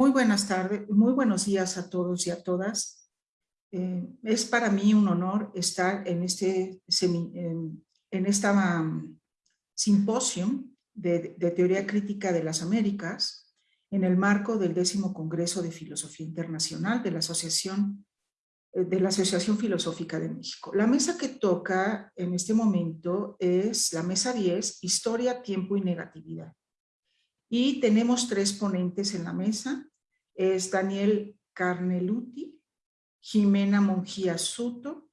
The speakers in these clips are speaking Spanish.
Muy buenas tardes, muy buenos días a todos y a todas. Eh, es para mí un honor estar en este en, esta um, simposio de, de, Teoría Crítica de las Américas en el marco del décimo Congreso de Filosofía Internacional de la Asociación eh, de la Asociación Filosófica de México. La mesa que toca en este momento es la mesa 10, Historia, Tiempo y Negatividad. Y tenemos tres ponentes en la mesa, es Daniel Carneluti, Jimena Monjía Suto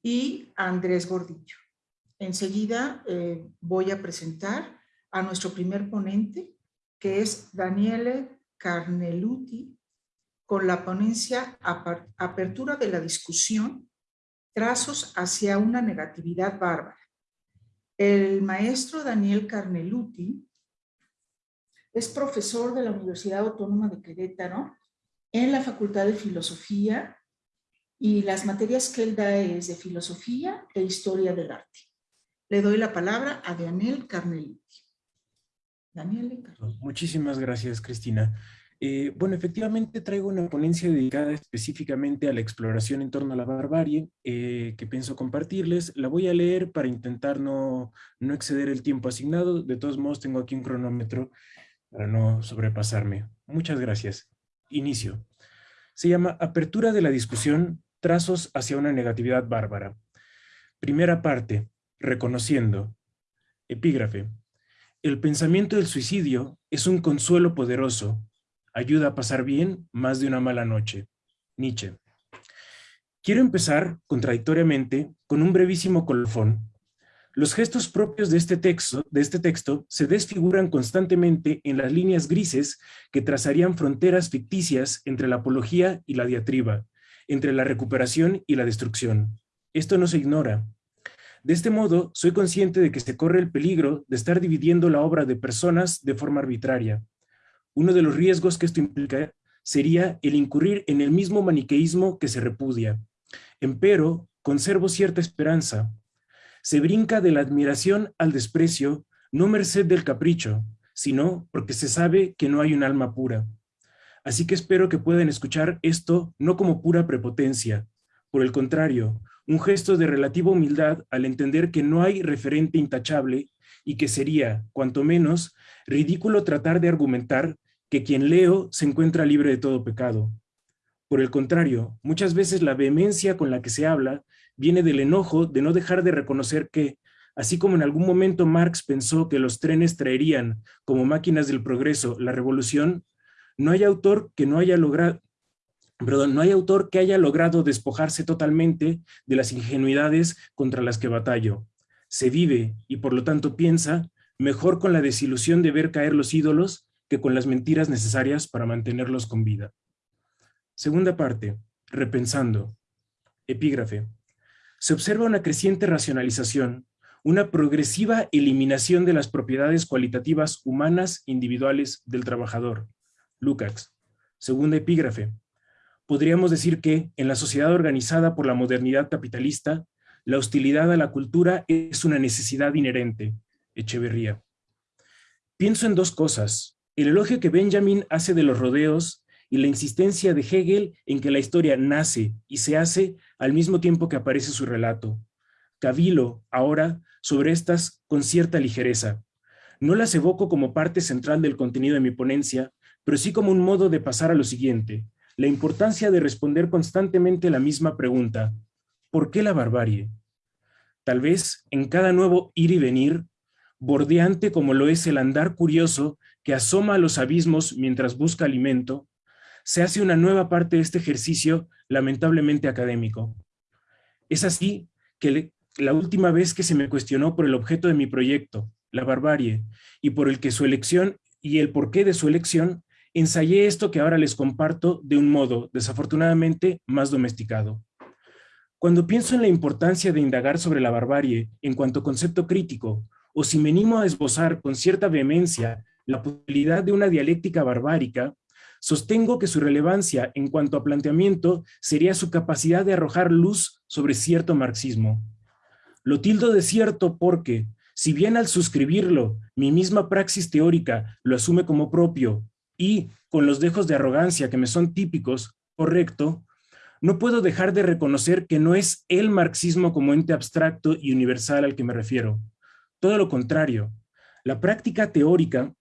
y Andrés Gordillo. Enseguida eh, voy a presentar a nuestro primer ponente, que es Daniele Carneluti, con la ponencia Apertura de la discusión, trazos hacia una negatividad bárbara. El maestro Daniel Carneluti es profesor de la Universidad Autónoma de Querétaro en la Facultad de Filosofía y las materias que él da es de Filosofía e Historia del Arte. Le doy la palabra a Daniel Carneluti. Daniel. Muchísimas gracias, Cristina. Eh, bueno, efectivamente traigo una ponencia dedicada específicamente a la exploración en torno a la barbarie eh, que pienso compartirles. La voy a leer para intentar no, no exceder el tiempo asignado. De todos modos, tengo aquí un cronómetro para no sobrepasarme. Muchas gracias. Inicio. Se llama Apertura de la discusión, trazos hacia una negatividad bárbara. Primera parte, reconociendo. Epígrafe. El pensamiento del suicidio es un consuelo poderoso. Ayuda a pasar bien más de una mala noche. Nietzsche. Quiero empezar, contradictoriamente, con un brevísimo colofón los gestos propios de este, texto, de este texto se desfiguran constantemente en las líneas grises que trazarían fronteras ficticias entre la apología y la diatriba, entre la recuperación y la destrucción. Esto no se ignora. De este modo, soy consciente de que se corre el peligro de estar dividiendo la obra de personas de forma arbitraria. Uno de los riesgos que esto implica sería el incurrir en el mismo maniqueísmo que se repudia. Empero, conservo cierta esperanza, se brinca de la admiración al desprecio, no merced del capricho, sino porque se sabe que no hay un alma pura. Así que espero que puedan escuchar esto no como pura prepotencia, por el contrario, un gesto de relativa humildad al entender que no hay referente intachable y que sería, cuanto menos, ridículo tratar de argumentar que quien leo se encuentra libre de todo pecado. Por el contrario, muchas veces la vehemencia con la que se habla viene del enojo de no dejar de reconocer que, así como en algún momento Marx pensó que los trenes traerían, como máquinas del progreso, la revolución, no hay autor que no haya logrado, perdón, no hay autor que haya logrado despojarse totalmente de las ingenuidades contra las que batallo. Se vive, y por lo tanto piensa, mejor con la desilusión de ver caer los ídolos que con las mentiras necesarias para mantenerlos con vida. Segunda parte, repensando. Epígrafe se observa una creciente racionalización, una progresiva eliminación de las propiedades cualitativas humanas individuales del trabajador. Lukács. Segunda epígrafe. Podríamos decir que, en la sociedad organizada por la modernidad capitalista, la hostilidad a la cultura es una necesidad inherente. Echeverría. Pienso en dos cosas. El elogio que Benjamin hace de los rodeos y la insistencia de Hegel en que la historia nace y se hace al mismo tiempo que aparece su relato. Cavilo, ahora, sobre estas con cierta ligereza. No las evoco como parte central del contenido de mi ponencia, pero sí como un modo de pasar a lo siguiente, la importancia de responder constantemente la misma pregunta, ¿por qué la barbarie? Tal vez en cada nuevo ir y venir, bordeante como lo es el andar curioso que asoma a los abismos mientras busca alimento, se hace una nueva parte de este ejercicio lamentablemente académico. Es así que la última vez que se me cuestionó por el objeto de mi proyecto, la barbarie, y por el que su elección y el porqué de su elección, ensayé esto que ahora les comparto de un modo, desafortunadamente, más domesticado. Cuando pienso en la importancia de indagar sobre la barbarie en cuanto concepto crítico, o si me animo a esbozar con cierta vehemencia la posibilidad de una dialéctica barbárica, Sostengo que su relevancia en cuanto a planteamiento sería su capacidad de arrojar luz sobre cierto marxismo. Lo tildo de cierto porque, si bien al suscribirlo, mi misma praxis teórica lo asume como propio, y, con los dejos de arrogancia que me son típicos, correcto, no puedo dejar de reconocer que no es el marxismo como ente abstracto y universal al que me refiero. Todo lo contrario, la práctica teórica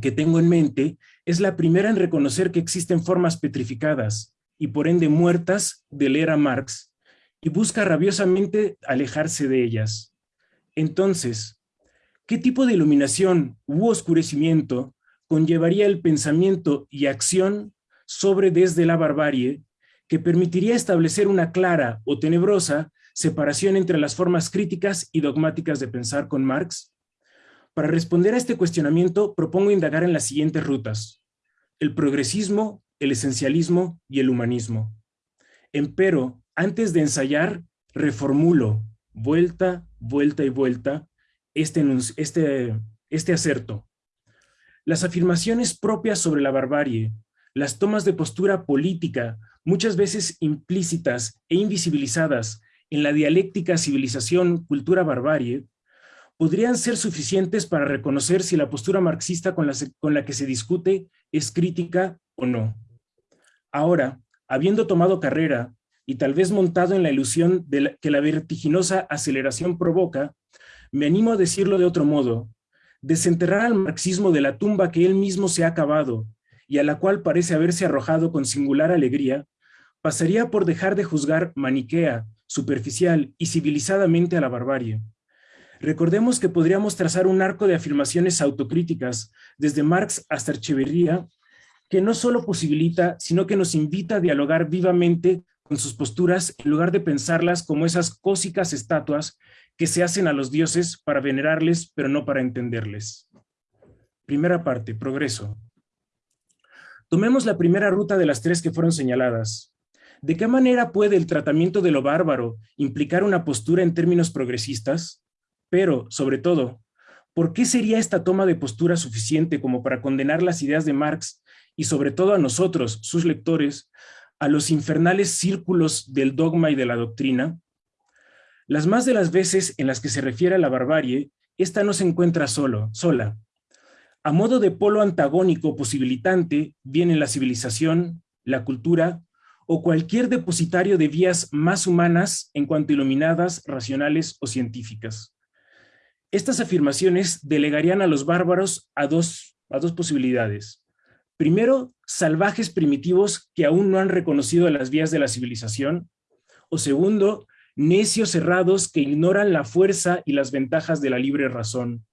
que tengo en mente es la primera en reconocer que existen formas petrificadas y por ende muertas de leer a Marx y busca rabiosamente alejarse de ellas. Entonces, ¿qué tipo de iluminación u oscurecimiento conllevaría el pensamiento y acción sobre desde la barbarie que permitiría establecer una clara o tenebrosa separación entre las formas críticas y dogmáticas de pensar con Marx? Para responder a este cuestionamiento, propongo indagar en las siguientes rutas. El progresismo, el esencialismo y el humanismo. Empero, antes de ensayar, reformulo, vuelta, vuelta y vuelta, este, este, este acerto. Las afirmaciones propias sobre la barbarie, las tomas de postura política, muchas veces implícitas e invisibilizadas en la dialéctica civilización-cultura-barbarie, podrían ser suficientes para reconocer si la postura marxista con la, con la que se discute es crítica o no. Ahora, habiendo tomado carrera y tal vez montado en la ilusión que la vertiginosa aceleración provoca, me animo a decirlo de otro modo, desenterrar al marxismo de la tumba que él mismo se ha acabado y a la cual parece haberse arrojado con singular alegría, pasaría por dejar de juzgar maniquea, superficial y civilizadamente a la barbarie. Recordemos que podríamos trazar un arco de afirmaciones autocríticas, desde Marx hasta Echeverría, que no solo posibilita, sino que nos invita a dialogar vivamente con sus posturas en lugar de pensarlas como esas cósicas estatuas que se hacen a los dioses para venerarles, pero no para entenderles. Primera parte, progreso. Tomemos la primera ruta de las tres que fueron señaladas. ¿De qué manera puede el tratamiento de lo bárbaro implicar una postura en términos progresistas? Pero, sobre todo, ¿por qué sería esta toma de postura suficiente como para condenar las ideas de Marx y sobre todo a nosotros, sus lectores, a los infernales círculos del dogma y de la doctrina? Las más de las veces en las que se refiere a la barbarie, esta no se encuentra solo, sola. A modo de polo antagónico posibilitante vienen la civilización, la cultura o cualquier depositario de vías más humanas en cuanto iluminadas, racionales o científicas. Estas afirmaciones delegarían a los bárbaros a dos, a dos posibilidades. Primero, salvajes primitivos que aún no han reconocido las vías de la civilización. O segundo, necios cerrados que ignoran la fuerza y las ventajas de la libre razón.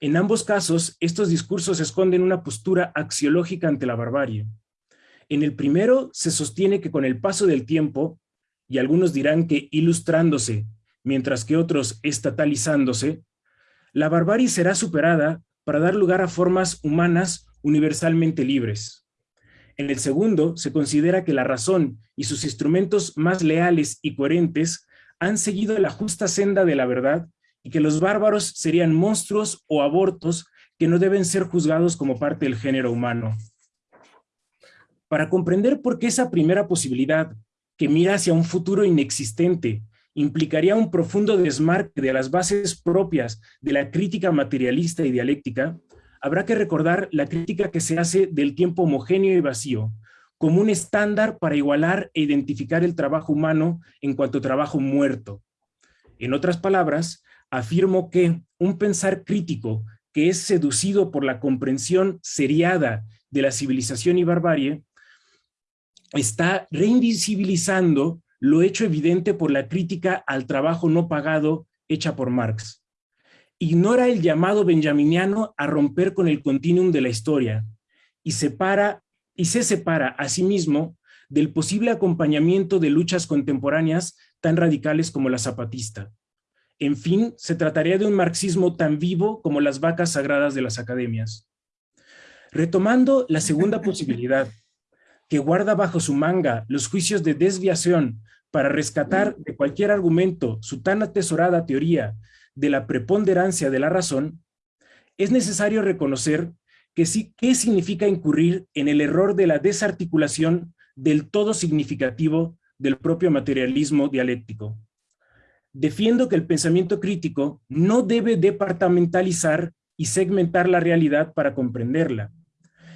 En ambos casos, estos discursos esconden una postura axiológica ante la barbarie. En el primero se sostiene que con el paso del tiempo, y algunos dirán que ilustrándose, mientras que otros estatalizándose, la barbarie será superada para dar lugar a formas humanas universalmente libres. En el segundo, se considera que la razón y sus instrumentos más leales y coherentes han seguido la justa senda de la verdad y que los bárbaros serían monstruos o abortos que no deben ser juzgados como parte del género humano. Para comprender por qué esa primera posibilidad, que mira hacia un futuro inexistente, implicaría un profundo desmarque de las bases propias de la crítica materialista y dialéctica, habrá que recordar la crítica que se hace del tiempo homogéneo y vacío, como un estándar para igualar e identificar el trabajo humano en cuanto trabajo muerto. En otras palabras, afirmo que un pensar crítico que es seducido por la comprensión seriada de la civilización y barbarie, está reinvisibilizando lo hecho evidente por la crítica al trabajo no pagado hecha por Marx. Ignora el llamado benjaminiano a romper con el continuum de la historia y, separa, y se separa a sí mismo del posible acompañamiento de luchas contemporáneas tan radicales como la zapatista. En fin, se trataría de un marxismo tan vivo como las vacas sagradas de las academias. Retomando la segunda posibilidad, que guarda bajo su manga los juicios de desviación para rescatar de cualquier argumento su tan atesorada teoría de la preponderancia de la razón, es necesario reconocer que sí, qué significa incurrir en el error de la desarticulación del todo significativo del propio materialismo dialéctico. Defiendo que el pensamiento crítico no debe departamentalizar y segmentar la realidad para comprenderla,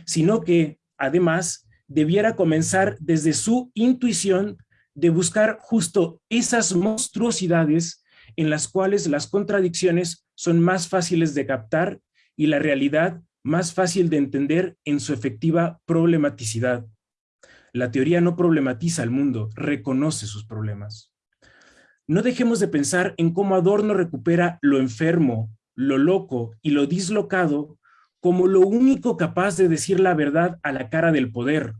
sino que, además, debiera comenzar desde su intuición de buscar justo esas monstruosidades en las cuales las contradicciones son más fáciles de captar y la realidad más fácil de entender en su efectiva problematicidad. La teoría no problematiza al mundo, reconoce sus problemas. No dejemos de pensar en cómo Adorno recupera lo enfermo, lo loco y lo dislocado como lo único capaz de decir la verdad a la cara del poder,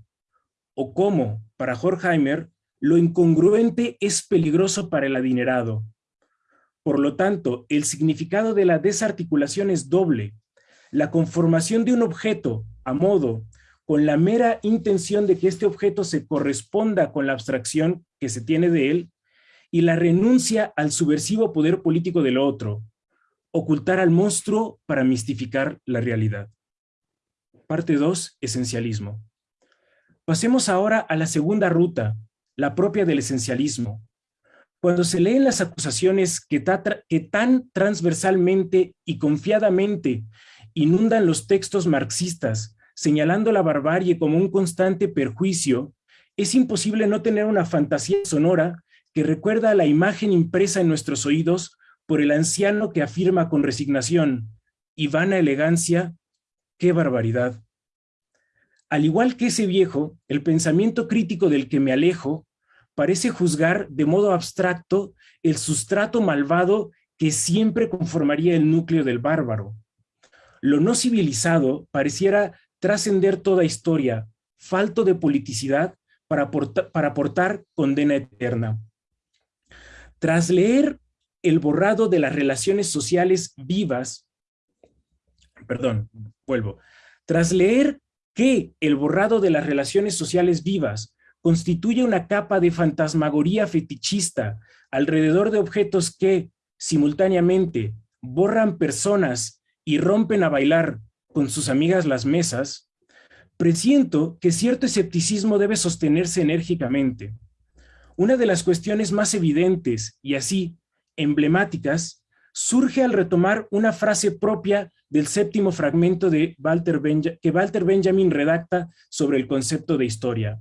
o cómo, para Horkheimer, lo incongruente es peligroso para el adinerado. Por lo tanto, el significado de la desarticulación es doble. La conformación de un objeto a modo, con la mera intención de que este objeto se corresponda con la abstracción que se tiene de él, y la renuncia al subversivo poder político del otro, ocultar al monstruo para mistificar la realidad. Parte 2. Esencialismo. Pasemos ahora a la segunda ruta, la propia del esencialismo. Cuando se leen las acusaciones que, que tan transversalmente y confiadamente inundan los textos marxistas, señalando la barbarie como un constante perjuicio, es imposible no tener una fantasía sonora que recuerda a la imagen impresa en nuestros oídos por el anciano que afirma con resignación y vana elegancia, ¡qué barbaridad! Al igual que ese viejo, el pensamiento crítico del que me alejo parece juzgar de modo abstracto el sustrato malvado que siempre conformaría el núcleo del bárbaro. Lo no civilizado pareciera trascender toda historia, falto de politicidad para, para aportar condena eterna. Tras leer el borrado de las relaciones sociales vivas, perdón, vuelvo, tras leer que el borrado de las relaciones sociales vivas constituye una capa de fantasmagoría fetichista alrededor de objetos que, simultáneamente, borran personas y rompen a bailar con sus amigas las mesas, presiento que cierto escepticismo debe sostenerse enérgicamente. Una de las cuestiones más evidentes y así emblemáticas surge al retomar una frase propia del séptimo fragmento de Walter que Walter Benjamin redacta sobre el concepto de historia.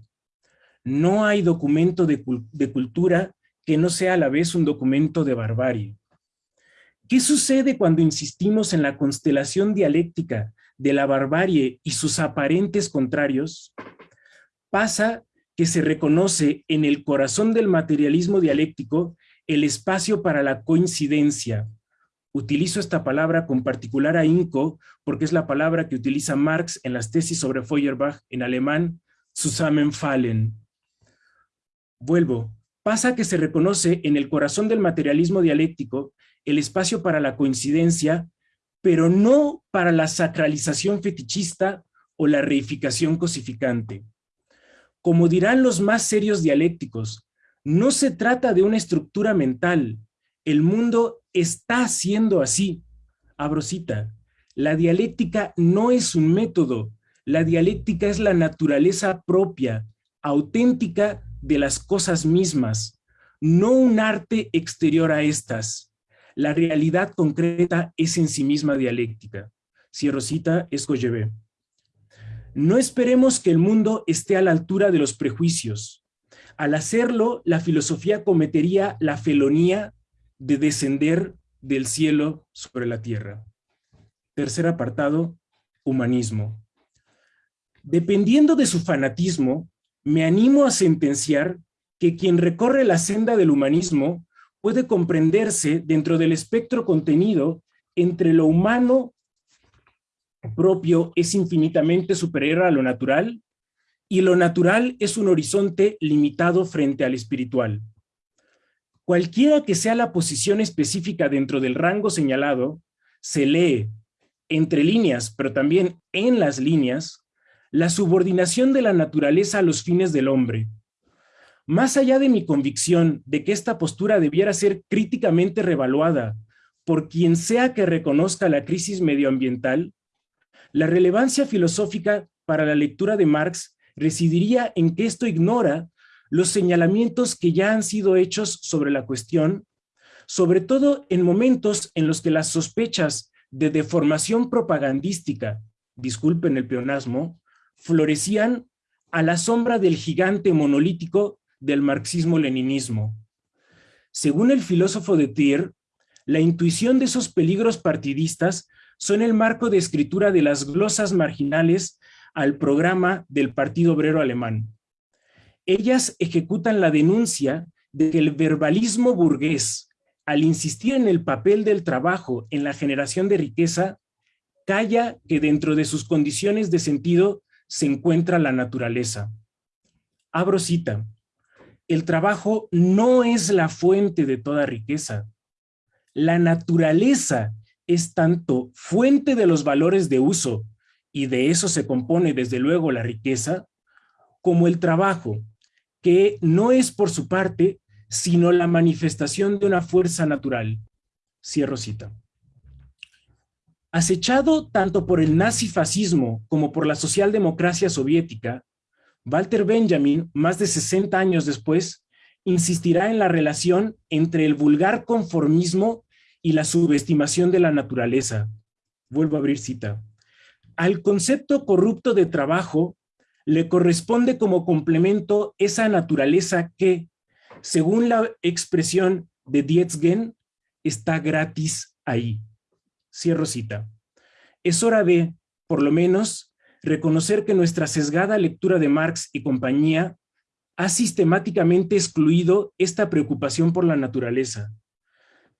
No hay documento de, cultura que no sea a la vez un documento de barbarie. ¿Qué sucede cuando insistimos en la constelación dialéctica de la barbarie y sus aparentes contrarios? Pasa que se reconoce en el corazón del materialismo dialéctico el espacio para la coincidencia. Utilizo esta palabra con particular ahínco porque es la palabra que utiliza Marx en las tesis sobre Feuerbach en alemán, Zusammenfallen. Vuelvo, pasa que se reconoce en el corazón del materialismo dialéctico el espacio para la coincidencia, pero no para la sacralización fetichista o la reificación cosificante. Como dirán los más serios dialécticos, no se trata de una estructura mental. El mundo está siendo así. Abrosita, la dialéctica no es un método. La dialéctica es la naturaleza propia, auténtica de las cosas mismas, no un arte exterior a estas. La realidad concreta es en sí misma dialéctica. Cierro cita. No esperemos que el mundo esté a la altura de los prejuicios. Al hacerlo, la filosofía cometería la felonía de descender del cielo sobre la tierra. Tercer apartado, humanismo. Dependiendo de su fanatismo, me animo a sentenciar que quien recorre la senda del humanismo puede comprenderse dentro del espectro contenido entre lo humano propio es infinitamente superior a lo natural y lo natural es un horizonte limitado frente al espiritual. Cualquiera que sea la posición específica dentro del rango señalado, se lee, entre líneas, pero también en las líneas, la subordinación de la naturaleza a los fines del hombre. Más allá de mi convicción de que esta postura debiera ser críticamente revaluada por quien sea que reconozca la crisis medioambiental, la relevancia filosófica para la lectura de Marx residiría en que esto ignora los señalamientos que ya han sido hechos sobre la cuestión, sobre todo en momentos en los que las sospechas de deformación propagandística, disculpen el peonasmo, florecían a la sombra del gigante monolítico del marxismo-leninismo. Según el filósofo de Thier, la intuición de esos peligros partidistas son el marco de escritura de las glosas marginales al programa del Partido Obrero Alemán. Ellas ejecutan la denuncia de que el verbalismo burgués, al insistir en el papel del trabajo en la generación de riqueza, calla que dentro de sus condiciones de sentido se encuentra la naturaleza. Abro cita. El trabajo no es la fuente de toda riqueza. La naturaleza es tanto fuente de los valores de uso, y de eso se compone desde luego la riqueza, como el trabajo, que no es por su parte, sino la manifestación de una fuerza natural. Cierro cita. Acechado tanto por el nazifascismo como por la socialdemocracia soviética, Walter Benjamin, más de 60 años después, insistirá en la relación entre el vulgar conformismo y la subestimación de la naturaleza. Vuelvo a abrir cita. Al concepto corrupto de trabajo le corresponde como complemento esa naturaleza que, según la expresión de Dietzgen, está gratis ahí. Cierro cita. Es hora de, por lo menos, reconocer que nuestra sesgada lectura de Marx y compañía ha sistemáticamente excluido esta preocupación por la naturaleza.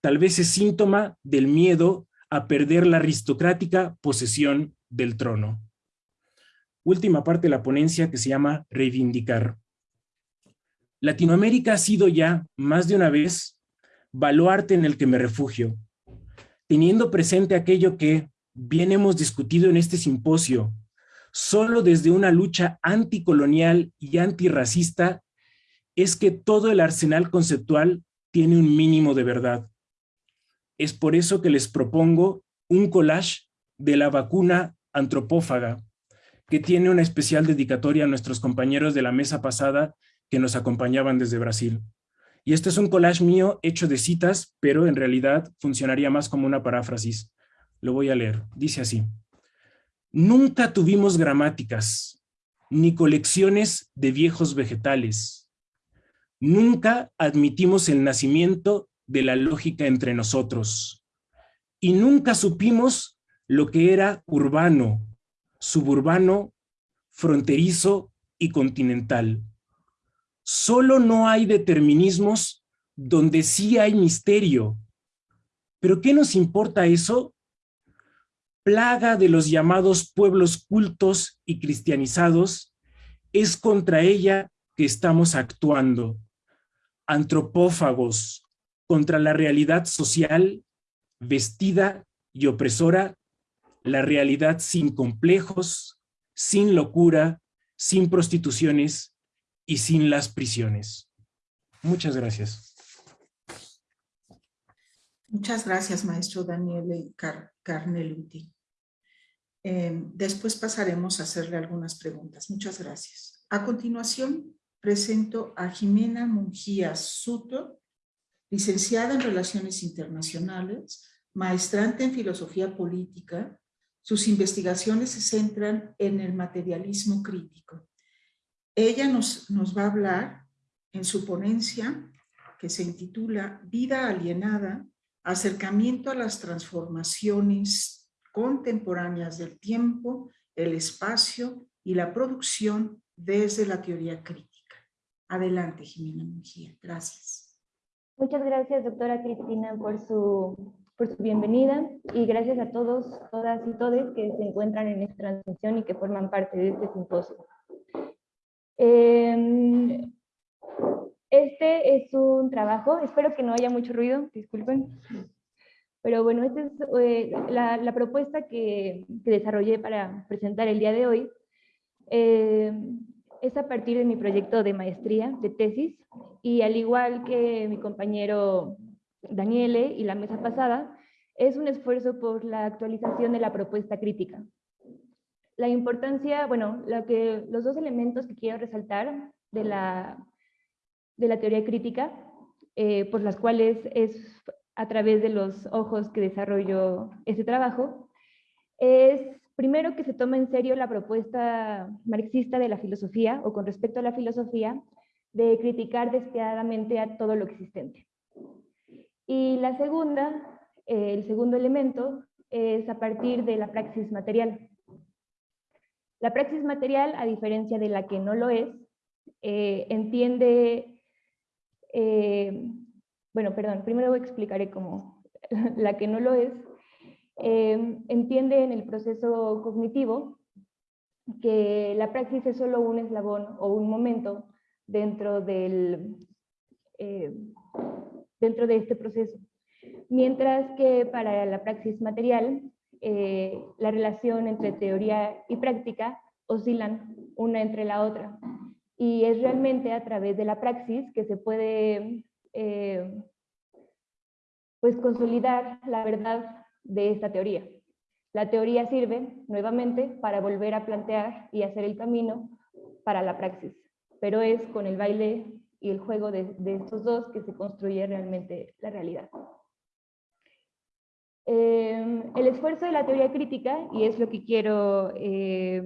Tal vez es síntoma del miedo a perder la aristocrática posesión del trono última parte de la ponencia que se llama Reivindicar. Latinoamérica ha sido ya, más de una vez, baluarte en el que me refugio, teniendo presente aquello que bien hemos discutido en este simposio, solo desde una lucha anticolonial y antirracista, es que todo el arsenal conceptual tiene un mínimo de verdad. Es por eso que les propongo un collage de la vacuna antropófaga, que tiene una especial dedicatoria a nuestros compañeros de la mesa pasada que nos acompañaban desde Brasil. Y este es un collage mío hecho de citas, pero en realidad funcionaría más como una paráfrasis. Lo voy a leer. Dice así. Nunca tuvimos gramáticas, ni colecciones de viejos vegetales. Nunca admitimos el nacimiento de la lógica entre nosotros. Y nunca supimos lo que era urbano, suburbano, fronterizo y continental. Solo no hay determinismos donde sí hay misterio. ¿Pero qué nos importa eso? Plaga de los llamados pueblos cultos y cristianizados, es contra ella que estamos actuando. Antropófagos, contra la realidad social, vestida y opresora la realidad sin complejos, sin locura, sin prostituciones y sin las prisiones. Muchas gracias. Muchas gracias, maestro Daniel Carneluti. Eh, después pasaremos a hacerle algunas preguntas. Muchas gracias. A continuación, presento a Jimena Mungía Suto, licenciada en Relaciones Internacionales, maestrante en Filosofía Política, sus investigaciones se centran en el materialismo crítico. Ella nos, va a hablar en su ponencia que se intitula Vida alienada, acercamiento a las transformaciones contemporáneas del tiempo, el espacio y la producción desde la teoría crítica. Adelante, Jimena Mejía. Gracias. Muchas gracias, doctora Cristina, por su por su bienvenida y gracias a todos, todas y todes que se encuentran en esta transmisión y que forman parte de este simposio. Em, este es un trabajo, espero que no haya mucho ruido, disculpen. Pero bueno, esta es eh, la, propuesta que, que, desarrollé para presentar el día de hoy. Em, es a partir de mi proyecto de maestría, de tesis, y al igual que mi compañero Daniele y la mesa pasada, es un esfuerzo por la actualización de la propuesta crítica. La importancia, bueno, lo que, los dos elementos que quiero resaltar de la, de la teoría crítica, eh, por las cuales es a través de los ojos que desarrollo este trabajo, es Primero, que se toma en serio la propuesta marxista de la filosofía, o con respecto a la filosofía, de criticar despiadadamente a todo lo existente. Y la segunda, eh, el segundo elemento, es a partir de la praxis material. La praxis material, a diferencia de la que no lo es, eh, entiende, eh, bueno, perdón, primero explicaré cómo la que no lo es, entiende en el proceso cognitivo que la praxis es solo un eslabón o un momento dentro, del, eh, dentro de este proceso. Mientras que para la praxis material, eh, la relación entre teoría y práctica oscilan una entre la otra. Y es realmente a través de la praxis que se puede eh, pues consolidar la verdad de esta teoría. La teoría sirve, nuevamente, para volver a plantear y hacer el camino para la praxis pero es con el baile y el juego de, estos dos que se construye realmente la realidad. Eh, el esfuerzo de la teoría crítica, y es lo que quiero eh,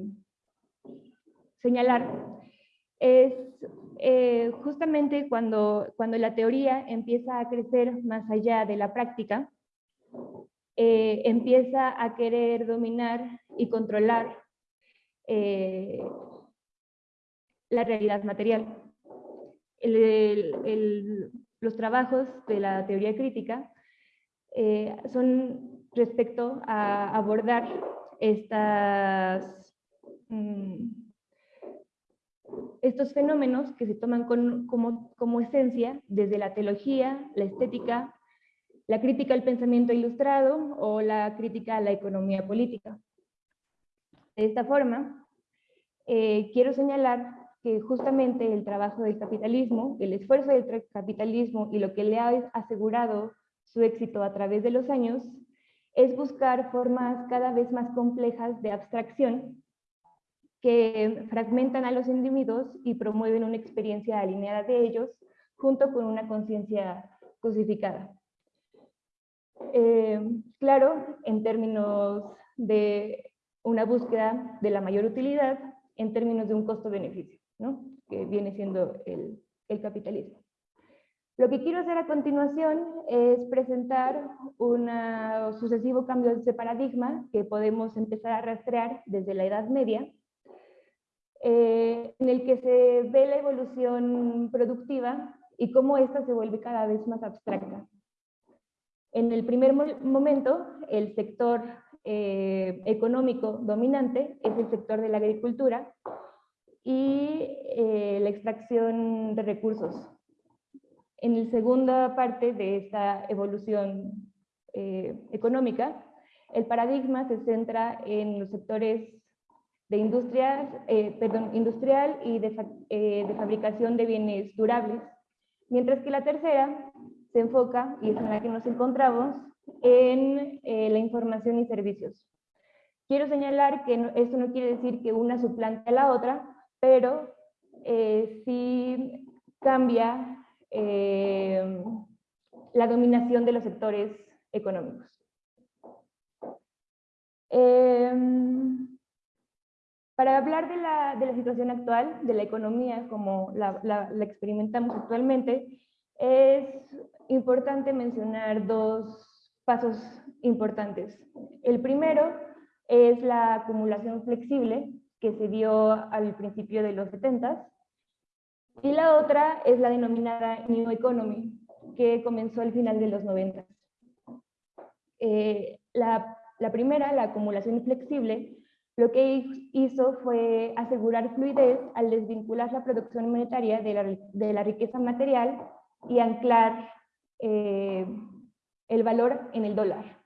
señalar, es eh, justamente cuando, cuando la teoría empieza a crecer más allá de la práctica, empieza a querer dominar y controlar la realidad material. los trabajos de la teoría crítica eh, son respecto a abordar estas, mm, estos fenómenos que se toman como, como esencia desde la teología, la estética, la crítica al pensamiento ilustrado o la crítica a la economía política. De esta forma, eh, quiero señalar que justamente el trabajo del capitalismo, el esfuerzo del capitalismo y lo que le ha asegurado su éxito a través de los años, es buscar formas cada vez más complejas de abstracción que fragmentan a los individuos y promueven una experiencia alineada de ellos junto con una conciencia cosificada. Eh, claro, en términos de una búsqueda de la mayor utilidad, en términos de un costo-beneficio que viene siendo el, capitalismo. Lo que quiero hacer a continuación es presentar un sucesivo cambio de paradigma que podemos empezar a rastrear desde la Edad Media, eh, en el que se ve la evolución productiva y cómo ésta se vuelve cada vez más abstracta. En el primer momento, el sector eh, económico dominante es el sector de la agricultura, y eh, la extracción de recursos. En la segunda parte de esta evolución eh, económica, el paradigma se centra en los sectores de industrias, eh, perdón, industrial y de, de, fabricación de bienes durables, mientras que la tercera se enfoca, y es en la que nos encontramos, en la información y servicios. Quiero señalar que esto no quiere decir que una suplante a la otra, pero eh, sí cambia eh, la dominación de los sectores económicos. Em, para hablar de la, de la, situación actual, de la economía como la, la, experimentamos actualmente, es importante mencionar dos pasos importantes. El primero es la acumulación flexible, que se dio al principio de los 70 y la otra es la denominada New Economy, que comenzó al final de los 90. Eh, la, la, primera, la acumulación flexible, lo que hizo fue asegurar fluidez al desvincular la producción monetaria de la, de la riqueza material y anclar eh, el valor en el dólar.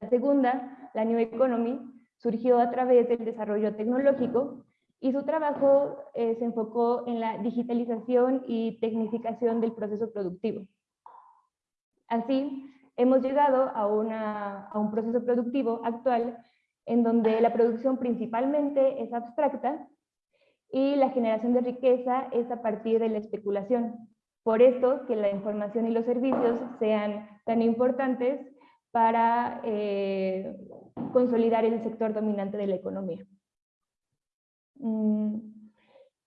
La segunda, la New Economy, surgió a través del desarrollo tecnológico y su trabajo eh, se enfocó en la digitalización y tecnificación del proceso productivo. Así, hemos llegado a, un proceso productivo actual en donde la producción principalmente es abstracta y la generación de riqueza es a partir de la especulación. Por esto que la información y los servicios sean tan importantes para eh, consolidar el sector dominante de la economía. Mm,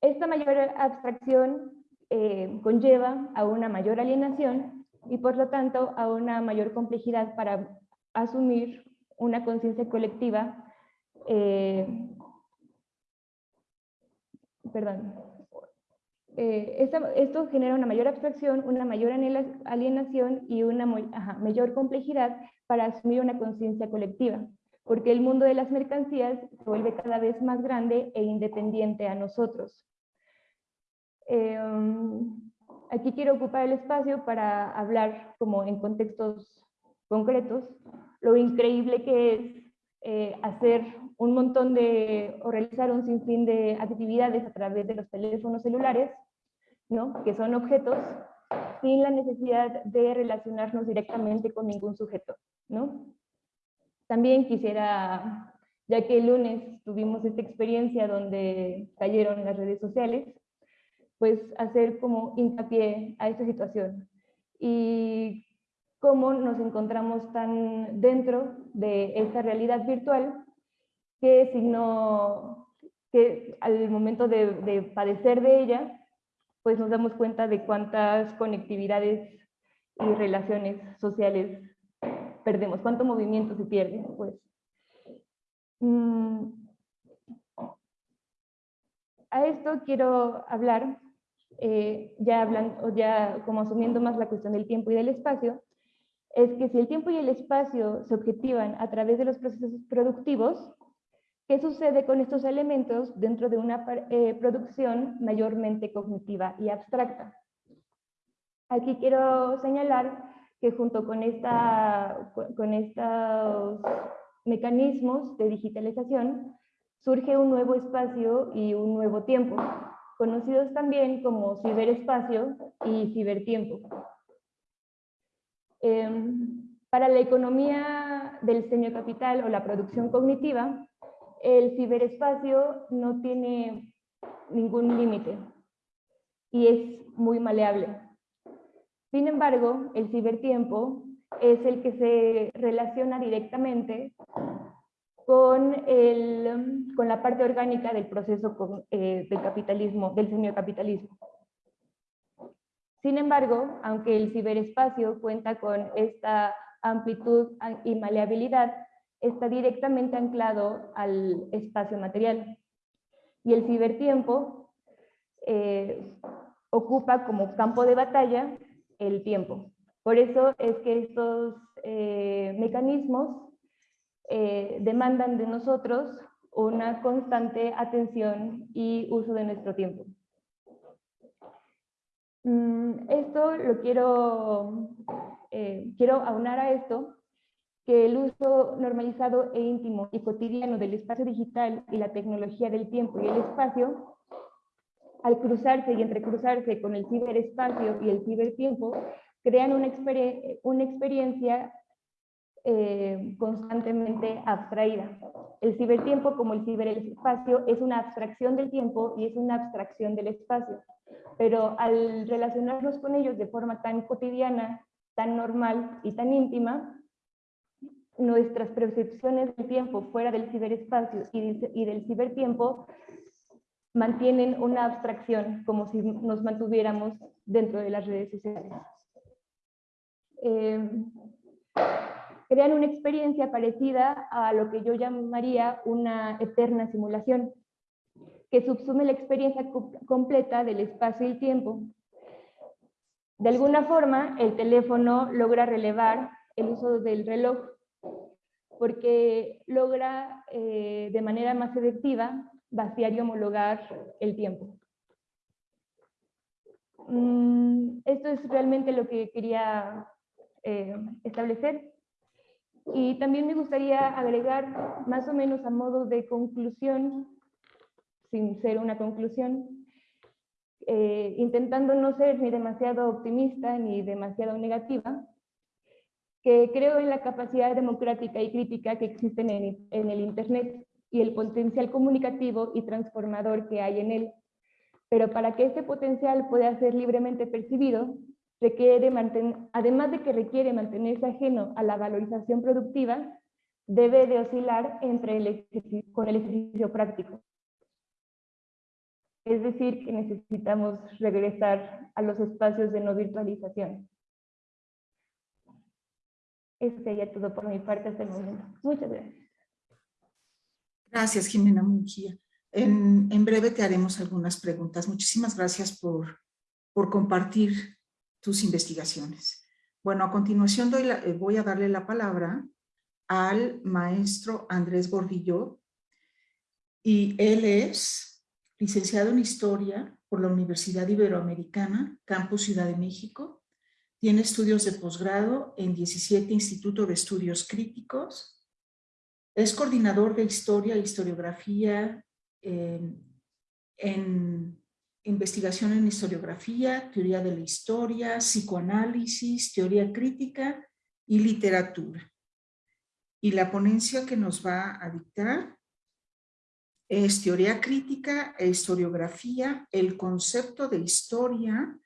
esta mayor abstracción eh, conlleva a una mayor alienación y por lo tanto a una mayor complejidad para asumir una conciencia colectiva eh, perdón, eh, esto genera una mayor abstracción, una mayor alienación y una mayor complejidad para asumir una conciencia colectiva, porque el mundo de las mercancías se vuelve cada vez más grande e independiente a nosotros. Em, aquí quiero ocupar el espacio para hablar como en contextos concretos, lo increíble que es eh, hacer un montón de, o realizar un sinfín de actividades a través de los teléfonos celulares, ¿no? que son objetos, sin la necesidad de relacionarnos directamente con ningún sujeto. ¿no? También quisiera, ya que el lunes tuvimos esta experiencia donde cayeron las redes sociales, pues hacer como hincapié a esta situación. Y cómo nos encontramos tan dentro de esta realidad virtual que, que al momento de, padecer de ella, pues nos damos cuenta de cuántas conectividades y relaciones sociales perdemos, cuánto movimiento se pierde. Pues. A esto quiero hablar, eh, ya, hablando, ya como asumiendo más la cuestión del tiempo y del espacio, es que si el tiempo y el espacio se objetivan a través de los procesos productivos, ¿qué sucede con estos elementos dentro de una eh, producción mayormente cognitiva y abstracta? Aquí quiero señalar que junto con, esta, con estos mecanismos de digitalización surge un nuevo espacio y un nuevo tiempo, conocidos también como ciberespacio y cibertiempo. Em, para la economía del capital o la producción cognitiva, el ciberespacio no tiene ningún límite y es muy maleable. Sin embargo, el cibertiempo es el que se relaciona directamente con, el, con la parte orgánica del proceso eh, del capitalismo, del semiocapitalismo. Sin embargo, aunque el ciberespacio cuenta con esta amplitud y maleabilidad, está directamente anclado al espacio material. Y el cibertiempo eh, ocupa como campo de batalla el tiempo. Por eso es que estos eh, mecanismos eh, demandan de nosotros una constante atención y uso de nuestro tiempo. Mm, esto lo quiero, eh, quiero aunar a esto, que el uso normalizado e íntimo y cotidiano del espacio digital y la tecnología del tiempo y el espacio, al cruzarse y entrecruzarse con el ciberespacio y el cibertiempo, crean una, experiencia eh, constantemente abstraída. El cibertiempo, como el ciberespacio, es una abstracción del tiempo y es una abstracción del espacio pero al relacionarnos con ellos de forma tan cotidiana, tan normal y tan íntima, nuestras percepciones del tiempo fuera del ciberespacio y del cibertiempo mantienen una abstracción, como si nos mantuviéramos dentro de las redes sociales. Em, crean una experiencia parecida a lo que yo llamaría una eterna simulación que subsume la experiencia completa del espacio y tiempo. De alguna forma, el teléfono logra relevar el uso del reloj porque logra eh, de manera más efectiva vaciar y homologar el tiempo. Mm, esto es realmente lo que quería eh, establecer. Y también me gustaría agregar, más o menos a modo de conclusión, sin ser una conclusión, eh, intentando no ser ni demasiado optimista ni demasiado negativa, que creo en la capacidad democrática y crítica que existen en, en el Internet y el potencial comunicativo y transformador que hay en él. Pero para que este potencial pueda ser libremente percibido, requiere además de que requiere mantenerse ajeno a la valorización productiva, debe de oscilar entre el con el ejercicio práctico. Es decir, que necesitamos regresar a los espacios de no virtualización. Eso sería todo por mi parte hasta el momento. Muchas gracias. Gracias, Jimena Munguía. En, en, breve te haremos algunas preguntas. Muchísimas gracias por, por compartir tus investigaciones. Bueno, a continuación doy eh, voy a darle la palabra al maestro Andrés Gordillo y él es licenciado en Historia por la Universidad Iberoamericana, Campus Ciudad de México. Tiene estudios de posgrado en 17 Instituto de Estudios Críticos. Es coordinador de Historia e Historiografía en investigación en historiografía, teoría de la historia, psicoanálisis, teoría crítica y literatura. Y la ponencia que nos va a dictar es teoría crítica e historiografía, el concepto de historia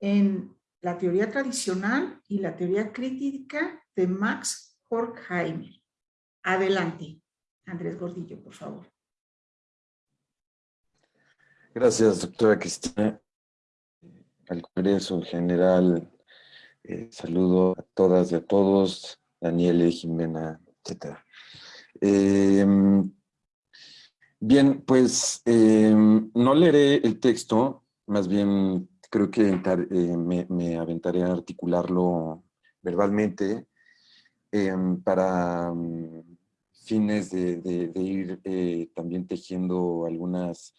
en la teoría tradicional y la teoría crítica de Max Horkheimer. Adelante, Andrés Gordillo, por favor. Gracias, doctora Cristina. Al Congreso en general, eh, saludo a todas y a todos, Daniel, Jimena, etc. Em, bien, pues em, no leeré el texto, más bien creo que eh, me, aventaré a articularlo verbalmente em, para mm, fines de ir eh, también tejiendo algunas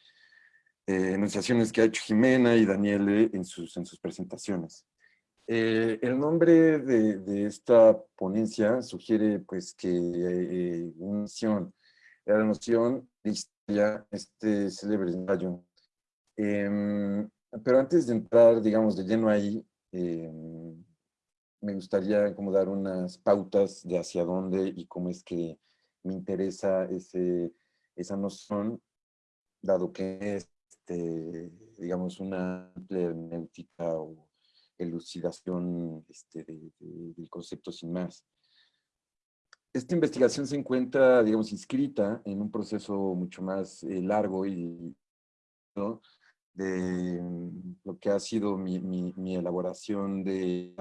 eh, enunciaciones que ha hecho Jimena y Daniele en sus, en sus presentaciones. Eh, el nombre de, de, esta ponencia sugiere pues que eh, una noción, la noción de historia, este célebre ensayo. Em, pero antes de entrar, digamos, de lleno ahí, em, me gustaría como dar unas pautas de hacia dónde y cómo es que me interesa ese, esa noción, dado que es este, digamos, una hermenéutica o elucidación este, del concepto sin más. Esta investigación se encuentra, digamos, inscrita en un proceso mucho más eh, largo y de mm, lo que ha sido mi, elaboración de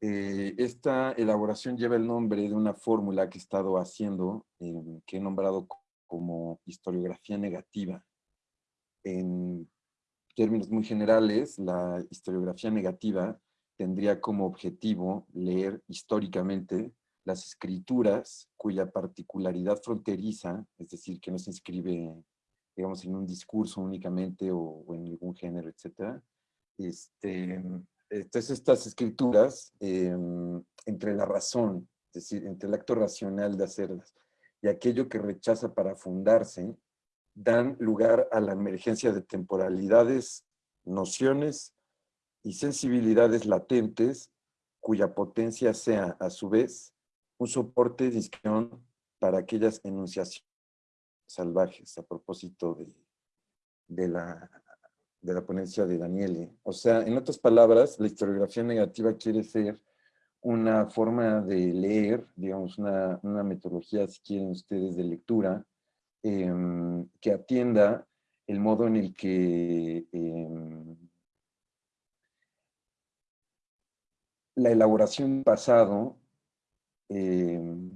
eh, esta elaboración lleva el nombre de una fórmula que he estado haciendo, eh, que he nombrado como historiografía negativa en términos muy generales, la historiografía negativa tendría como objetivo leer históricamente las escrituras cuya particularidad fronteriza, es decir, que no se inscribe, digamos, en un discurso únicamente o, en algún género, etc. Este, entonces, estas escrituras, em, entre la razón, es decir, entre el acto racional de hacerlas y aquello que rechaza para fundarse, dan lugar a la emergencia de temporalidades, nociones y sensibilidades latentes cuya potencia sea, a su vez, un soporte de inscripción para aquellas enunciaciones salvajes, a propósito de, de, la, de la ponencia de Daniele. O sea, en otras palabras, la historiografía negativa quiere ser una forma de leer, digamos, una, una metodología, si quieren ustedes, de lectura, Em, que atienda el modo en el que em, la elaboración pasado em,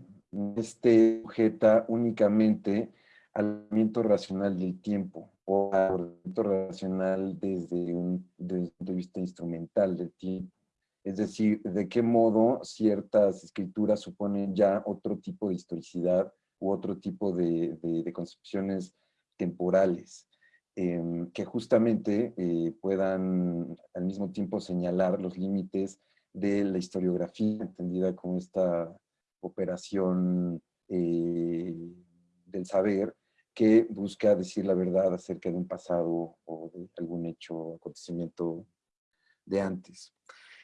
esté sujeta únicamente al movimiento racional del tiempo o al movimiento racional desde un, desde un punto de vista instrumental del tiempo. Es decir, de qué modo ciertas escrituras suponen ya otro tipo de historicidad u otro tipo de, concepciones temporales, em, que justamente eh, puedan al mismo tiempo señalar los límites de la historiografía, entendida como esta operación eh, del saber, que busca decir la verdad acerca de un pasado o de algún hecho o acontecimiento de antes.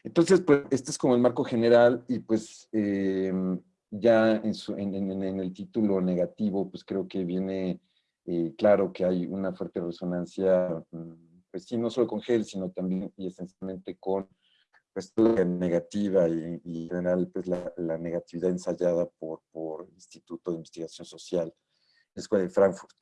Entonces, pues, este es como el marco general y pues em, ya en, el título negativo, pues creo que viene eh, claro que hay una fuerte resonancia, mm, pues sí, no solo con GEL, sino también y esencialmente con pues, la negativa y, en general pues, la, negatividad ensayada por, por, el Instituto de Investigación Social, la Escuela de Frankfurt.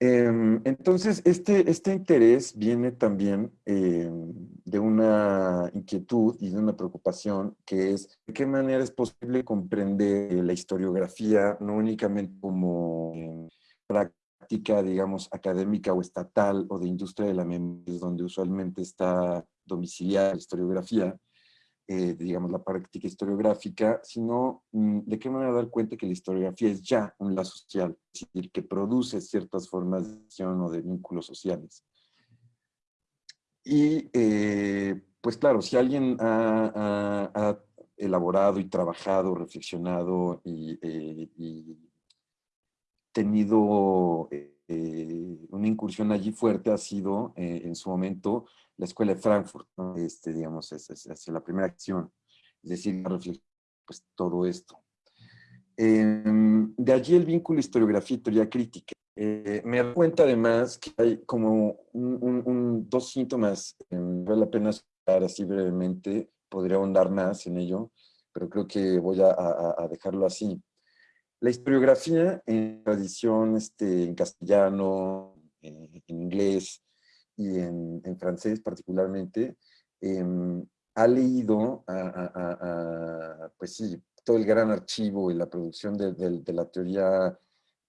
Em, entonces, este, este interés viene también em, de una inquietud y de una preocupación que es de qué manera es posible comprender la historiografía no únicamente como em, práctica, digamos, académica o estatal o de industria de la memoria, donde usualmente está domiciliar la historiografía, eh, digamos, la práctica historiográfica, sino mm, de qué manera dar cuenta que la historiografía es ya un lazo social, es decir, que produce ciertas formas de acción o de vínculos sociales. Y, eh, pues claro, si alguien ha, elaborado y trabajado, reflexionado y, eh, y tenido una incursión allí fuerte, ha sido en su momento la Escuela de Frankfurt, este, digamos, es, es, la primera acción, es decir, pues, todo esto. Em, de allí el vínculo historiografía y crítica. Eh, me doy cuenta además que hay como un, dos síntomas, eh, vale la pena explicar así brevemente, podría ahondar más en ello, pero creo que voy a, a, dejarlo así. La historiografía en tradición este, en castellano, en inglés, y en, francés particularmente, em, ha leído a, pues sí, todo el gran archivo y la producción de, la teoría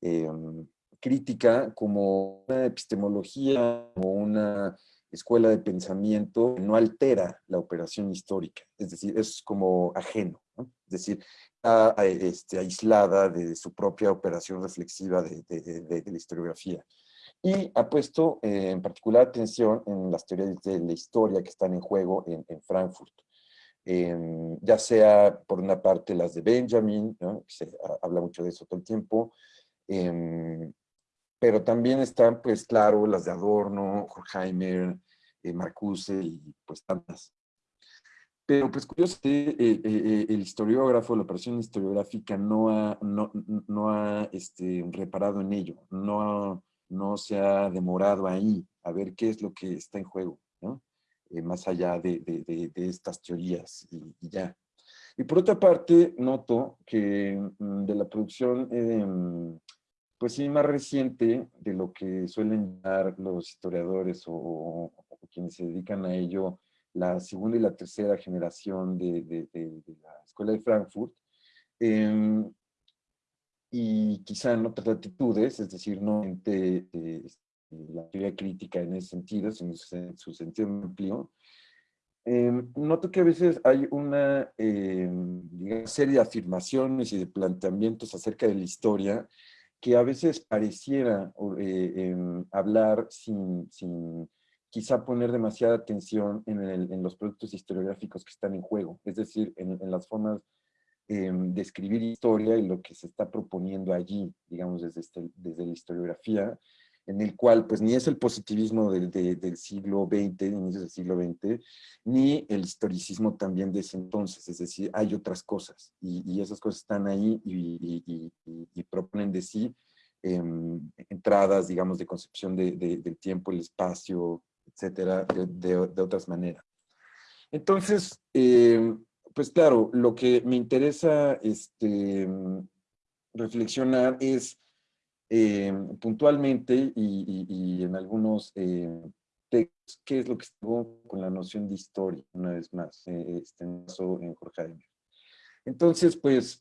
em, crítica como una epistemología, como una escuela de pensamiento que no altera la operación histórica, es decir, es como ajeno, es decir, está este, aislada de su propia operación reflexiva de la historiografía y ha puesto eh, en particular atención en las teorías de la historia que están en juego en, Frankfurt. Em, ya sea por una parte las de Benjamin, se habla mucho de eso todo el tiempo, em, pero también están, pues claro, las de Adorno, Horkheimer, eh, Marcuse y pues tantas. Pero pues curioso que eh, el historiógrafo, la operación historiográfica no ha, no, no ha este, reparado en ello, no no se ha demorado ahí a ver qué es lo que está en juego, ¿no? Eh, más allá de, estas teorías y, ya. Y por otra parte, noto que mm, de la producción, em, pues sí, más reciente de lo que suelen dar los historiadores o, quienes se dedican a ello, la segunda y la tercera generación de, la Escuela de Frankfurt, em, y quizá en otras latitudes, es decir, no de, la teoría crítica en ese sentido, sino en su sentido amplio, em, noto que a veces hay una em, serie de afirmaciones y de planteamientos acerca de la historia que a veces pareciera eh, hablar sin, sin, quizá poner demasiada atención en, en, los productos historiográficos que están en juego, es decir, en, en las formas eh, de escribir historia y lo que se está proponiendo allí, digamos, desde, este, desde la historiografía, en el cual pues ni es el positivismo del, del siglo XX, inicios del siglo XX, ni el historicismo también de ese entonces, es decir, hay otras cosas, y, esas cosas están ahí y, y, proponen de sí em, entradas, digamos, de concepción de, del tiempo, el espacio, etcétera, de, otras maneras. Entonces, eh, pues claro, lo que me interesa este, reflexionar es eh, puntualmente y, en algunos eh, textos, qué es lo que estuvo con la noción de historia, una vez más, eh, este, en Jorge Entonces, pues,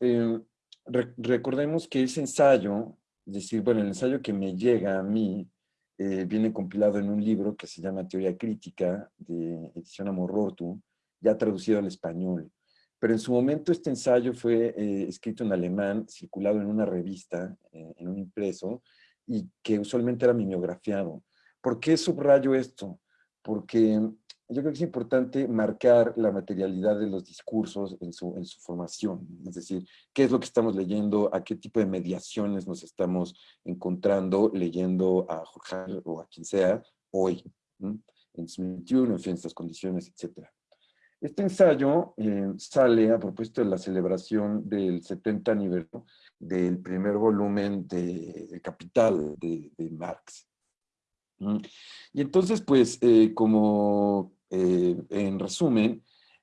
recordemos que ese ensayo, es decir, bueno, el ensayo que me llega a mí, viene compilado en un libro que se llama Teoría Crítica, de edición Amorortu, ya traducido al español pero en su momento este ensayo fue eh, escrito en alemán, circulado en una revista, eh, en un impreso, y que usualmente era mimeografiado. ¿Por qué subrayo esto? Porque yo creo que es importante marcar la materialidad de los discursos en su, en su formación, es decir, qué es lo que estamos leyendo, a qué tipo de mediaciones nos estamos encontrando leyendo a Jorge o a quien sea hoy, en 2021, en fin, estas condiciones, etcétera. Este ensayo eh, sale a propósito de la celebración del 70 aniversario del primer volumen de, Capital de, Marx. Mm. Y entonces, pues, eh, como en resumen,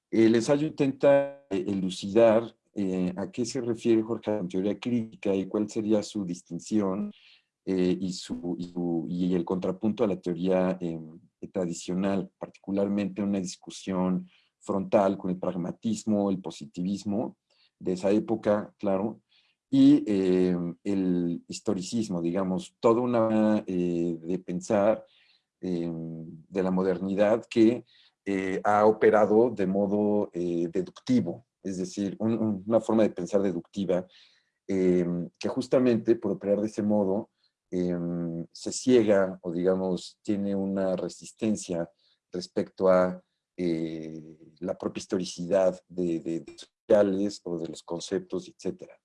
el ensayo intenta elucidar a qué se refiere Jorge en teoría crítica y cuál sería su distinción y, su, y, el contrapunto a la teoría tradicional, particularmente una discusión frontal con el pragmatismo, el positivismo de esa época, claro, y eh, el historicismo, digamos, toda una eh, de pensar eh, de la modernidad que ha operado de modo deductivo, es decir, una forma de pensar deductiva que justamente por operar de ese modo se ciega o digamos tiene una resistencia respecto a la propia historicidad de, sociales o de los conceptos, etcétera.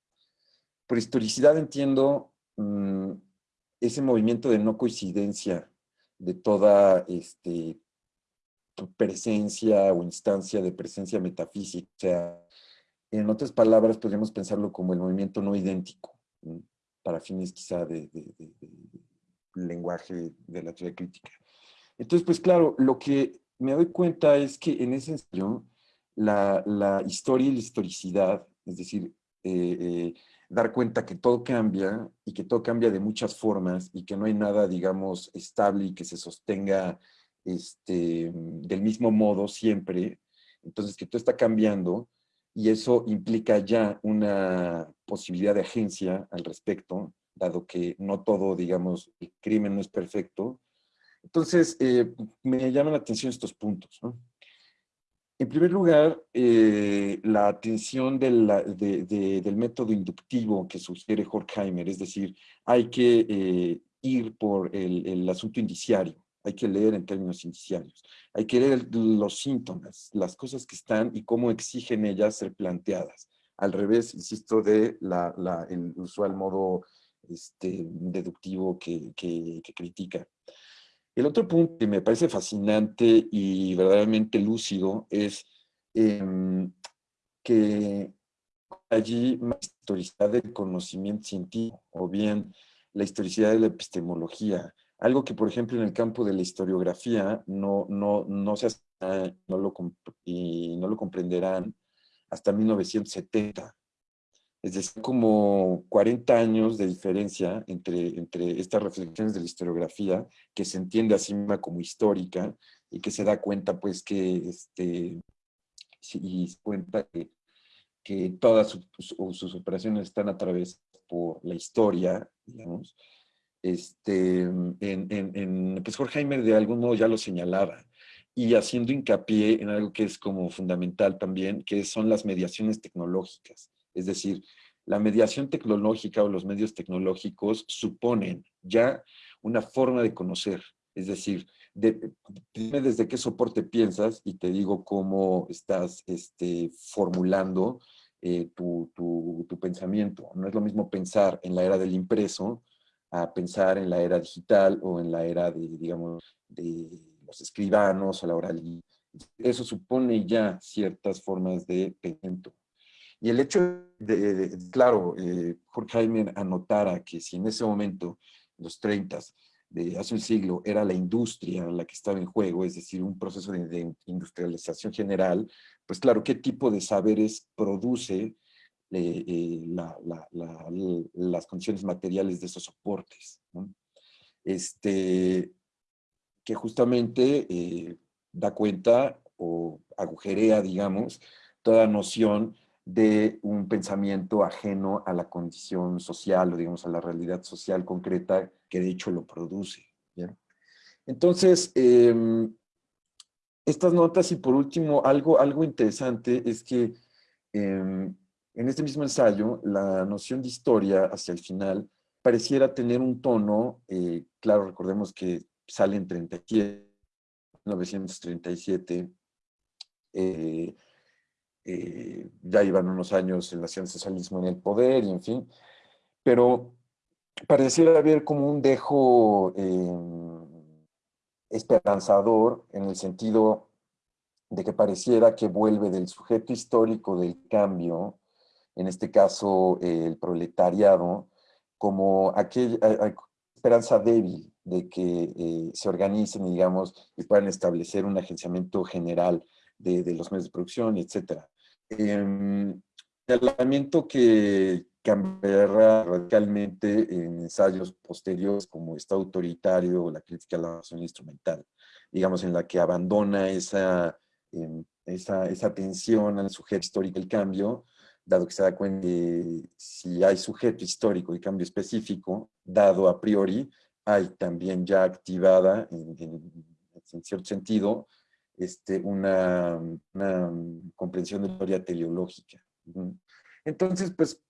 Por historicidad entiendo mm, ese movimiento de no coincidencia de toda este, presencia o instancia de presencia metafísica. O sea, en otras palabras, podríamos pensarlo como el movimiento no idéntico, para fines quizá de, lenguaje de la teoría crítica. Entonces, pues claro, lo que me doy cuenta es que en ese sentido, la, la historia y la historicidad, es decir, eh, eh, dar cuenta que todo cambia y que todo cambia de muchas formas y que no hay nada, digamos, estable y que se sostenga este, del mismo modo siempre. Entonces, que todo está cambiando y eso implica ya una posibilidad de agencia al respecto, dado que no todo, digamos, el crimen no es perfecto. Entonces, eh, me llaman la atención estos puntos. ¿no? En primer lugar, eh, la atención del método inductivo que sugiere Horkheimer, es decir, hay que eh, ir por el, asunto indiciario, hay que leer en términos indiciarios, hay que leer los síntomas, las cosas que están y cómo exigen ellas ser planteadas. Al revés, insisto, de el usual modo este, deductivo que critica. El otro punto que me parece fascinante y verdaderamente lúcido es em, que allí la historicidad del conocimiento científico o bien la historicidad de la epistemología, algo que por ejemplo en el campo de la historiografía no, no, no se hace, no lo, y no lo comprenderán hasta 1970. Es decir, como 40 años de diferencia entre, entre estas reflexiones de la historiografía, que se entiende así misma como histórica, y que se da cuenta, pues, que, este, y cuenta que, que todas sus, operaciones están atravesadas por la historia, digamos, este, en, en, en, pues Horkheimer de algún modo ya lo señalaba, y haciendo hincapié en algo que es como fundamental también, que son las mediaciones tecnológicas. Es decir, la mediación tecnológica o los medios tecnológicos suponen ya una forma de conocer. Es decir, dime desde qué soporte piensas y te digo cómo estás este, formulando eh, tu, pensamiento. No es lo mismo pensar en la era del impreso a pensar en la era digital o en la era de, digamos, de los escribanos o la oralidad. Eso supone ya ciertas formas de pensamiento. Y el hecho de, claro, eh, Horkheimer anotara que si en ese momento, los 30, de hace un siglo, era la industria la que estaba en juego, es decir, un proceso de, industrialización general, pues claro, ¿qué tipo de saberes produce eh, eh, las condiciones materiales de esos soportes? Este, que justamente eh, da cuenta o agujerea, digamos, toda noción de un pensamiento ajeno a la condición social o digamos a la realidad social concreta que de hecho lo produce. Entonces, em, estas notas y por último algo, algo interesante es que em, en este mismo ensayo la noción de historia hacia el final pareciera tener un tono, eh, claro, recordemos que sale en 37, 1937, eh, eh, ya iban unos años el nacionalsocialismo en el poder y en fin, pero pareciera haber como un dejo em, esperanzador en el sentido de que pareciera que vuelve del sujeto histórico del cambio, en este caso el proletariado, como aquella esperanza débil, de que eh, se organicen, digamos, y puedan establecer un agenciamiento general de, los medios de producción, etc. el elemento que cambiará radicalmente en ensayos posteriores como Estado autoritario o la crítica a la nación instrumental, digamos, en la que abandona esa, em, esa, esa tensión al sujeto histórico del cambio, dado que se da cuenta que si hay sujeto histórico y cambio específico, dado a priori, hay también ya activada, en, en, cierto sentido, este, una, una, comprensión de historia teleológica. Entonces, pues,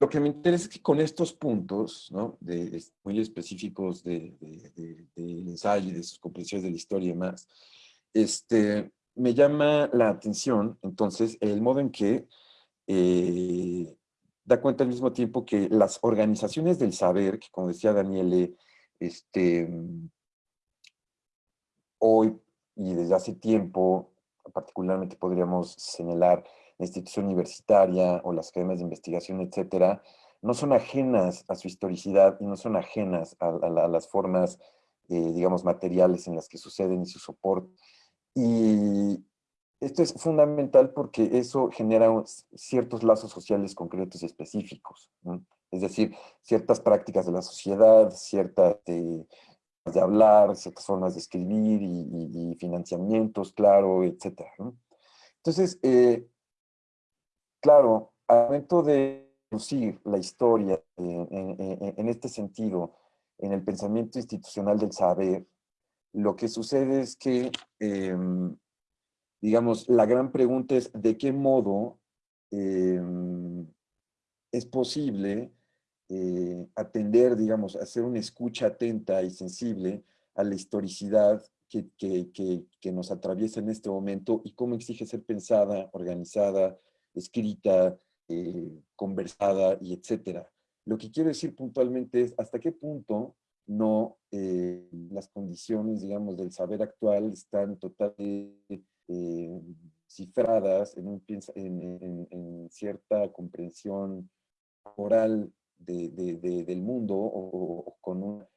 lo que me interesa es que con estos puntos, ¿no? de, muy específicos de, de, ensayo y de sus comprensiones de la historia y demás, este, me llama la atención, entonces, el modo en que eh, da cuenta al mismo tiempo que las organizaciones del saber, que como decía Daniele, este, hoy y desde hace tiempo, particularmente podríamos señalar la institución universitaria o las academias de investigación, etcétera, no son ajenas a su historicidad y no son ajenas a, las formas, eh, digamos, materiales en las que suceden y su soporte. Y esto es fundamental porque eso genera ciertos lazos sociales concretos y específicos. Es decir, ciertas prácticas de la sociedad, ciertas de, de hablar, ciertas formas de escribir y, financiamientos, claro, etc. Entonces, eh, claro, al momento de producir la historia en, este sentido, en el pensamiento institucional del saber, lo que sucede es que, em, digamos, la gran pregunta es de qué modo em, es posible eh, atender, digamos, hacer una escucha atenta y sensible a la historicidad que, que, nos atraviesa en este momento y cómo exige ser pensada, organizada, escrita, eh, conversada y etcétera. Lo que quiero decir puntualmente es hasta qué punto no eh, las condiciones, digamos, del saber actual están totalmente cifradas en, cierta comprensión oral del mundo o, con una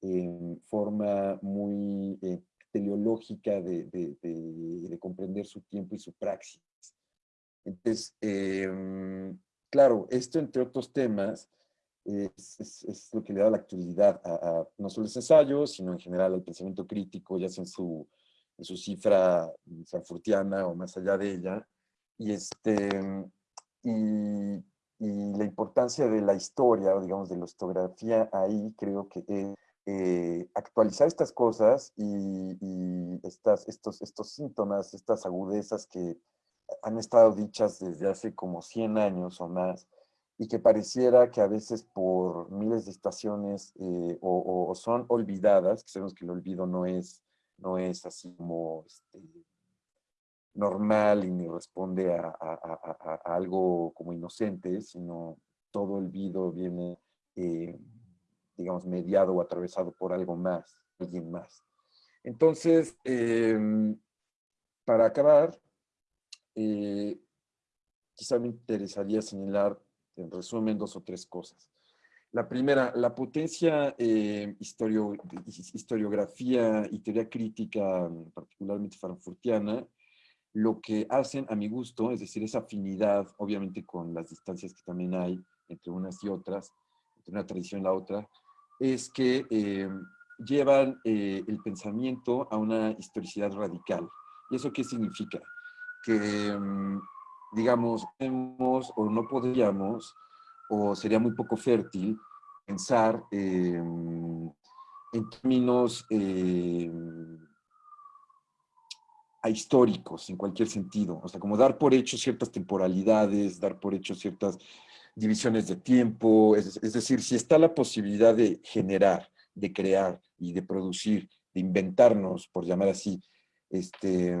em, forma muy eh, teleológica de, comprender su tiempo y su praxis. Entonces, em, claro, esto entre otros temas es, lo que le da la actualidad a, no solo los ensayos, sino en general al pensamiento crítico, ya sea en su, su cifra frankfurtiana o más allá de ella. Y, este, y, la importancia de la historia, o digamos de la historiografía ahí, creo que es eh, actualizar estas cosas y, estas, estos, estos síntomas, estas agudezas que han estado dichas desde hace como 100 años o más, y que pareciera que a veces por miles de estaciones eh, o, son olvidadas, que sabemos que el olvido no es, no es así como este, normal y ni responde a, algo como inocente, sino todo el olvido viene, eh, digamos, mediado o atravesado por algo más, alguien más. Entonces, em, para acabar, eh, quizá me interesaría señalar, en resumen, dos o tres cosas. La primera, la potencia eh, historiografía y teoría crítica, particularmente frankfurtiana, lo que hacen a mi gusto, es decir, esa afinidad, obviamente con las distancias que también hay entre unas y otras, entre una tradición y la otra, es que eh, llevan eh, el pensamiento a una historicidad radical. ¿Y eso qué significa? Que, mm, digamos, o no podríamos, o sería muy poco fértil, pensar eh, en términos a históricos en cualquier sentido. O sea, como dar por hecho ciertas temporalidades, dar por hecho ciertas divisiones de tiempo. Es, decir, si está la posibilidad de generar, de crear y de producir, de inventarnos, por llamar así, este,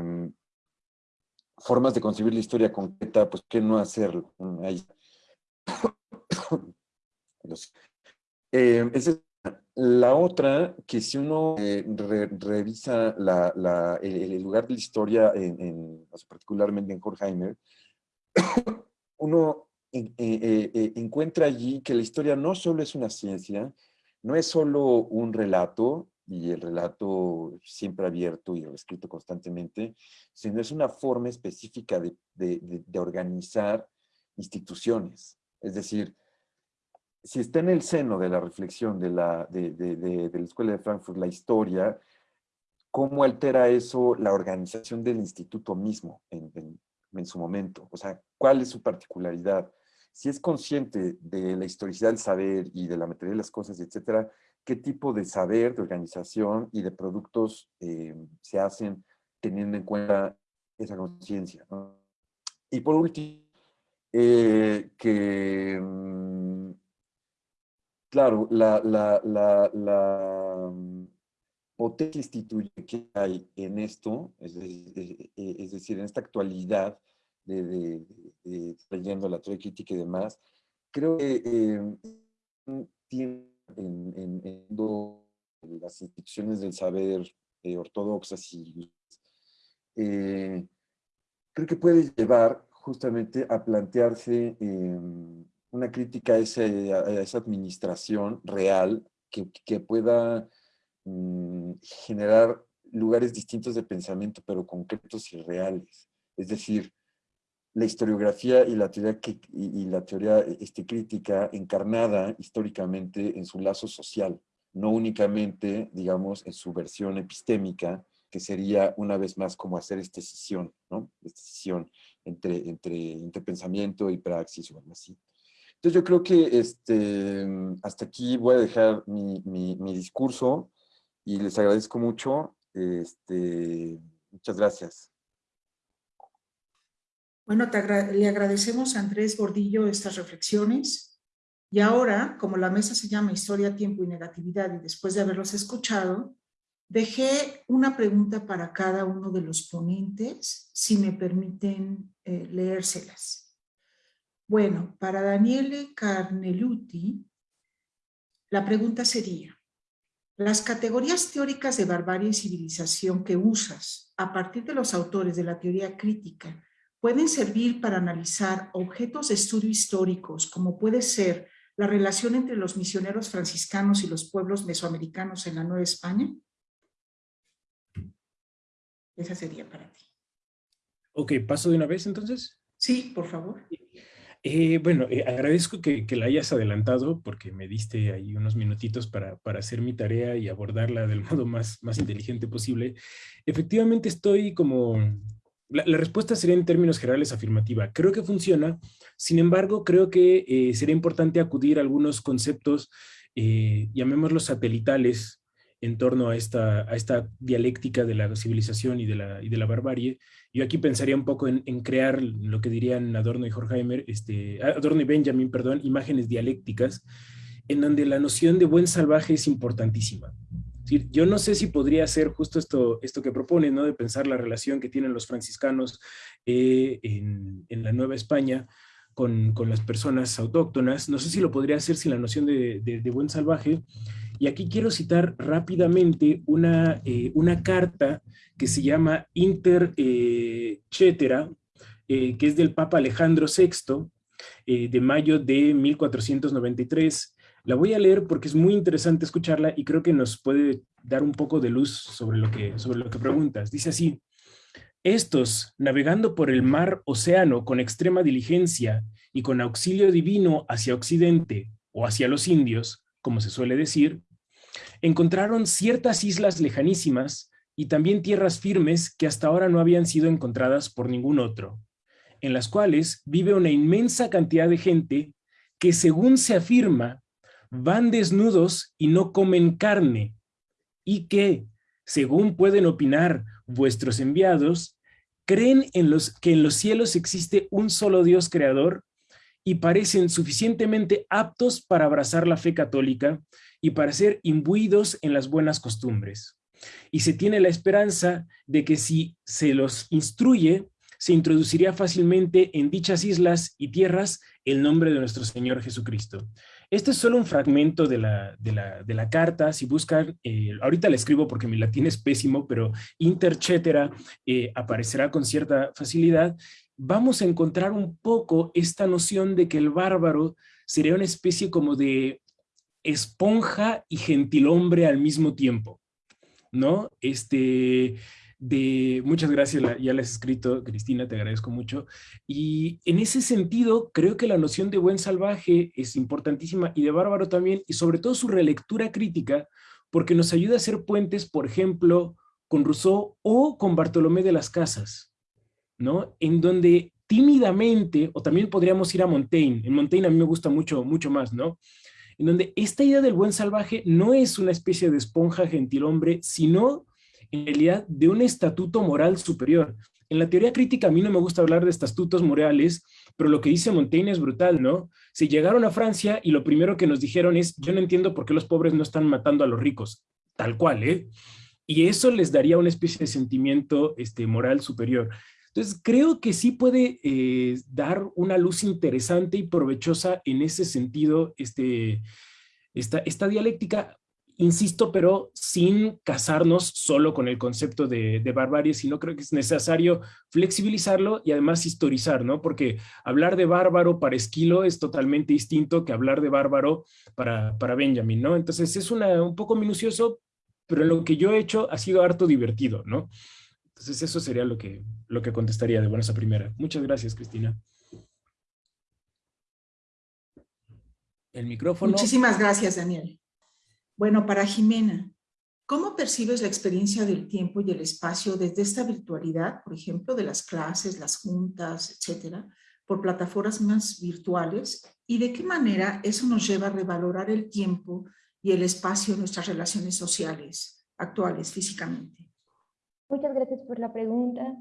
formas de concebir la historia concreta, pues ¿qué no hacerlo? Ahí. Eh, la otra, que si uno eh, revisa el, lugar de la historia, en, particularmente en Horkheimer, uno eh, eh, encuentra allí que la historia no solo es una ciencia, no es solo un relato, y el relato siempre abierto y escrito constantemente, sino es una forma específica de, de, organizar instituciones. Es decir, si está en el seno de la reflexión de la, de, la Escuela de Frankfurt la historia, ¿cómo altera eso la organización del instituto mismo en, en su momento? O sea, ¿cuál es su particularidad? Si es consciente de la historicidad del saber y de la materia de las cosas, etcétera, qué tipo de saber, de organización y de productos eh, se hacen teniendo en cuenta esa conciencia. Y por último, eh, que, mm, claro, la, la, la, mm, potencia instituyente que hay en esto, es, decir, en esta actualidad de, de, leyendo la teoría crítica y demás, creo que eh, tiene en, las instituciones del saber eh, ortodoxas y eh, creo que puede llevar justamente a plantearse em, una crítica a, esa administración real que, pueda mm, generar lugares distintos de pensamiento, pero concretos y reales. Es decir, la historiografía y la teoría, y, la teoría este, crítica encarnada históricamente en su lazo social, no únicamente, digamos, en su versión epistémica, que sería una vez más como hacer esta decisión, ¿no? Esta decisión entre, entre interpensamiento y praxis o algo así. Entonces yo creo que este, hasta aquí voy a dejar mi, mi, mi discurso y les agradezco mucho. Este, muchas gracias. Bueno, le agradecemos a Andrés Gordillo estas reflexiones. Y ahora, como la mesa se llama Historia, Tiempo y Negatividad, y después de haberlos escuchado, dejé una pregunta para cada uno de los ponentes, si me permiten eh, leérselas. Bueno, para Daniele Carneluti, la pregunta sería, las categorías teóricas de barbarie y civilización que usas a partir de los autores de la teoría crítica pueden servir para analizar objetos de estudio históricos, como puede ser la relación entre los misioneros franciscanos y los pueblos mesoamericanos en la Nueva España? Esa sería para ti. Ok, ¿paso de una vez entonces? Sí, por favor. Eh, bueno, eh, agradezco que, la hayas adelantado porque me diste ahí unos minutitos para, para, hacer mi tarea y abordarla del modo más, más inteligente posible. Efectivamente estoy como la, respuesta sería en términos generales afirmativa. Creo que funciona, sin embargo, creo que eh, sería importante acudir a algunos conceptos, eh, llamémoslos satelitales, en torno a esta, a esta dialéctica de la civilización y de la, y de la barbarie. Yo aquí pensaría un poco en, crear lo que dirían Adorno y Horkheimer, este, Adorno y Benjamin, perdón, imágenes dialécticas, en donde la noción de buen salvaje es importantísima yo no sé si podría ser justo esto, esto que propone, ¿no? de pensar la relación que tienen los franciscanos eh, en, la Nueva España con, las personas autóctonas. No sé si lo podría hacer sin la noción de, buen salvaje. Y aquí quiero citar rápidamente una, eh, una carta que se llama Inter eh, Cetera, que es del Papa Alejandro VI, de mayo de 1493, la voy a leer porque es muy interesante escucharla y creo que nos puede dar un poco de luz sobre lo que, sobre lo que preguntas. Dice así, estos, navegando por el mar océano con extrema diligencia y con auxilio divino hacia occidente o hacia los indios, como se suele decir, encontraron ciertas islas lejanísimas y también tierras firmes que hasta ahora no habían sido encontradas por ningún otro, en las cuales vive una inmensa cantidad de gente que según se afirma van desnudos y no comen carne, y que, según pueden opinar vuestros enviados, creen en los, que en los cielos existe un solo Dios creador y parecen suficientemente aptos para abrazar la fe católica y para ser imbuidos en las buenas costumbres. Y se tiene la esperanza de que si se los instruye, se introduciría fácilmente en dichas islas y tierras el nombre de nuestro Señor Jesucristo. Este es solo un fragmento de la, de la, carta. Si buscan, eh, ahorita la escribo porque mi latín es pésimo, pero interchetera eh, aparecerá con cierta facilidad. Vamos a encontrar un poco esta noción de que el bárbaro sería una especie como de esponja y gentilhombre al mismo tiempo. ¿no? Este, de, muchas gracias, ya le has escrito, Cristina, te agradezco mucho. Y en ese sentido, creo que la noción de buen salvaje es importantísima y de bárbaro también, y sobre todo su relectura crítica, porque nos ayuda a hacer puentes, por ejemplo, con Rousseau o con Bartolomé de las Casas, ¿no? En donde tímidamente, o también podríamos ir a Montaigne, en Montaigne a mí me gusta mucho, mucho más, ¿no? En donde esta idea del buen salvaje no es una especie de esponja gentilhombre, sino en realidad de un estatuto moral superior. En la teoría crítica a mí no me gusta hablar de estatutos morales, pero lo que dice Montaigne es brutal, ¿no? Si llegaron a Francia y lo primero que nos dijeron es, yo no entiendo por qué los pobres no están matando a los ricos, tal cual, ¿eh? Y eso les daría una especie de sentimiento este, moral superior. Entonces, creo que sí puede eh, dar una luz interesante y provechosa en ese sentido este, esta, esta dialéctica insisto, pero sin casarnos solo con el concepto de, barbarie, sino creo que es necesario flexibilizarlo y además historizar, ¿no? Porque hablar de bárbaro para Esquilo es totalmente distinto que hablar de bárbaro para, para Benjamin, ¿no? Entonces es un poco minucioso, pero lo que yo he hecho ha sido harto divertido, ¿no? Entonces eso sería lo que, lo que contestaría de buenas a primera. Muchas gracias, Cristina. El micrófono. Muchísimas gracias, Daniel. Bueno, para Jimena, ¿cómo percibes la experiencia del tiempo y el espacio desde esta virtualidad, por ejemplo, de las clases, las juntas, etcétera, por plataformas más virtuales? ¿Y de qué manera eso nos lleva a revalorar el tiempo y el espacio en nuestras relaciones sociales actuales, físicamente? Muchas gracias por la pregunta.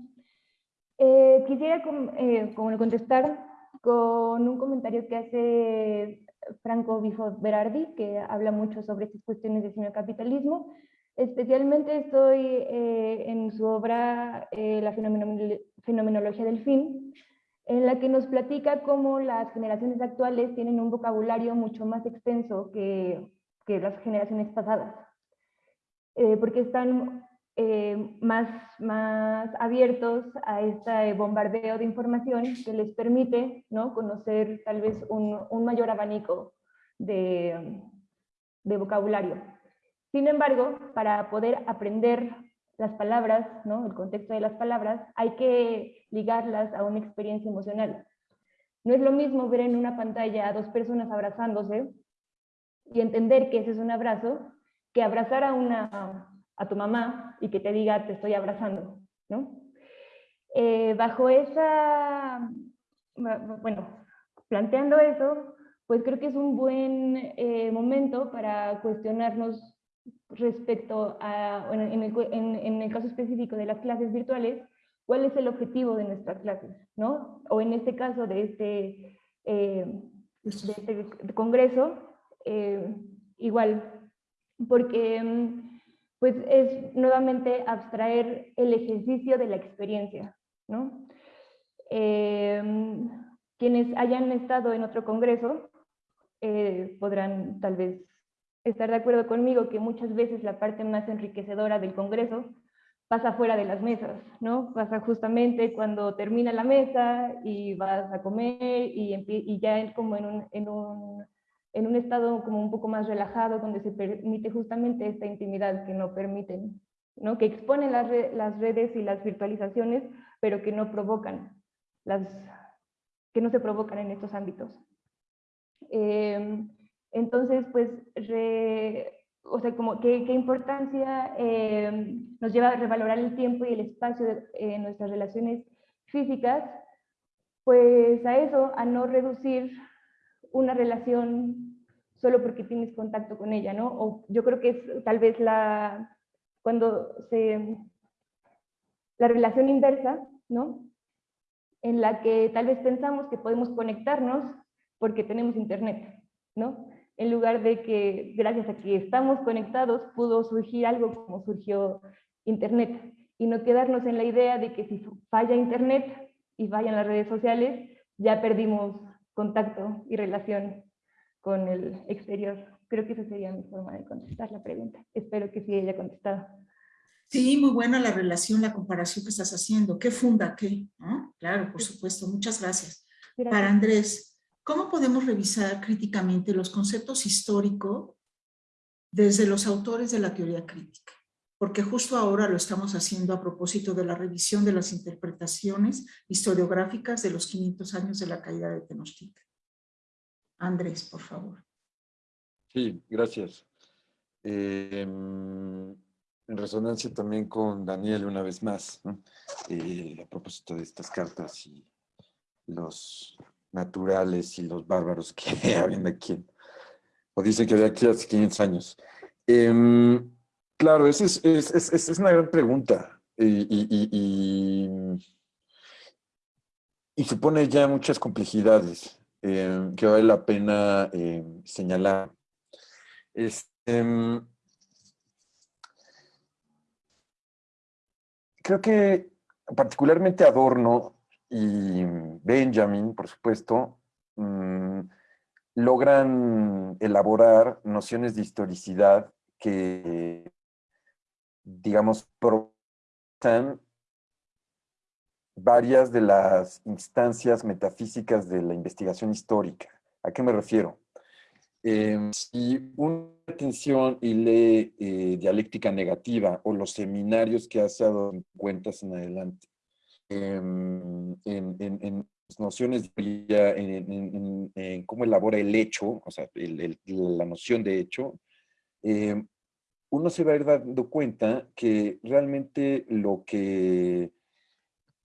Eh, quisiera eh, contestar con un comentario que hace Franco Bifo Berardi, que habla mucho sobre estas cuestiones de capitalismo. Especialmente estoy eh, en su obra eh, La fenomenología del fin, en la que nos platica cómo las generaciones actuales tienen un vocabulario mucho más extenso que, que las generaciones pasadas, eh, porque están más, más abiertos a este bombardeo de información que les permite ¿no? conocer tal vez un, un mayor abanico de, de, vocabulario. Sin embargo, para poder aprender las palabras, ¿no? el contexto de las palabras, hay que ligarlas a una experiencia emocional. No es lo mismo ver en una pantalla a dos personas abrazándose y entender que ese es un abrazo, que abrazar a una a tu mamá y que te diga te estoy abrazando, ¿no? Eh, bajo esa, bueno, planteando eso, pues creo que es un buen eh, momento para cuestionarnos respecto a, en, el, caso específico de las clases virtuales, cuál es el objetivo de nuestras clases, ¿no? O en este caso de este, eh, de este congreso, igual, porque mm, pues es nuevamente abstraer el ejercicio de la experiencia, ¿no? Em, quienes hayan estado en otro congreso eh, podrán tal vez estar de acuerdo conmigo que muchas veces la parte más enriquecedora del congreso pasa fuera de las mesas, ¿no? Pasa justamente cuando termina la mesa y vas a comer y, y ya como en en un en un estado como un poco más relajado, donde se permite justamente esta intimidad que no permiten, ¿no? que exponen las, las redes y las virtualizaciones, pero que no provocan, las, que no se provocan en estos ámbitos. Em, entonces, pues, o sea, como qué, qué importancia em, nos lleva a revalorar el tiempo y el espacio en nuestras relaciones físicas, pues a eso, a no reducir una relación solo porque tienes contacto con ella, ¿no? O yo creo que es tal vez la, cuando se, la relación inversa, ¿no? En la que tal vez pensamos que podemos conectarnos porque tenemos internet, ¿no? En lugar de que gracias a que estamos conectados pudo surgir algo como surgió internet y no quedarnos en la idea de que si falla internet y fallan las redes sociales, ya perdimos contacto y relación con el exterior. Creo que esa sería mi forma de contestar la pregunta. Espero que sí haya contestado. Sí, muy buena la relación, la comparación que estás haciendo. ¿Qué funda qué? Claro, por supuesto. Muchas gracias. Para Andrés, ¿cómo podemos revisar críticamente los conceptos históricos desde los autores de la teoría crítica? Porque justo ahora lo estamos haciendo a propósito de la revisión de las interpretaciones historiográficas de los 500 años de la caída de Tenochtitlan. Andrés, por favor. Sí, gracias. Em, en resonancia también con Daniel una vez más, eh, a propósito de estas cartas y los naturales y los bárbaros que habían aquí, o dicen que había aquí hace 500 años. Em, claro, esa es, es, una gran pregunta y, supone ya muchas complejidades em, que vale la pena señalar. Este, creo que particularmente Adorno y Benjamin, por supuesto, mm, logran elaborar nociones de historicidad que, digamos, provocan varias de las instancias metafísicas de la investigación histórica. ¿A qué me refiero? Eh, si una atención y lee eh, dialéctica negativa o los seminarios que hace dado cuentas en adelante, em, en, en, en, nociones, en, en, cómo elabora el hecho, o sea, la noción de hecho, em, uno se va a ir dando cuenta que realmente lo que,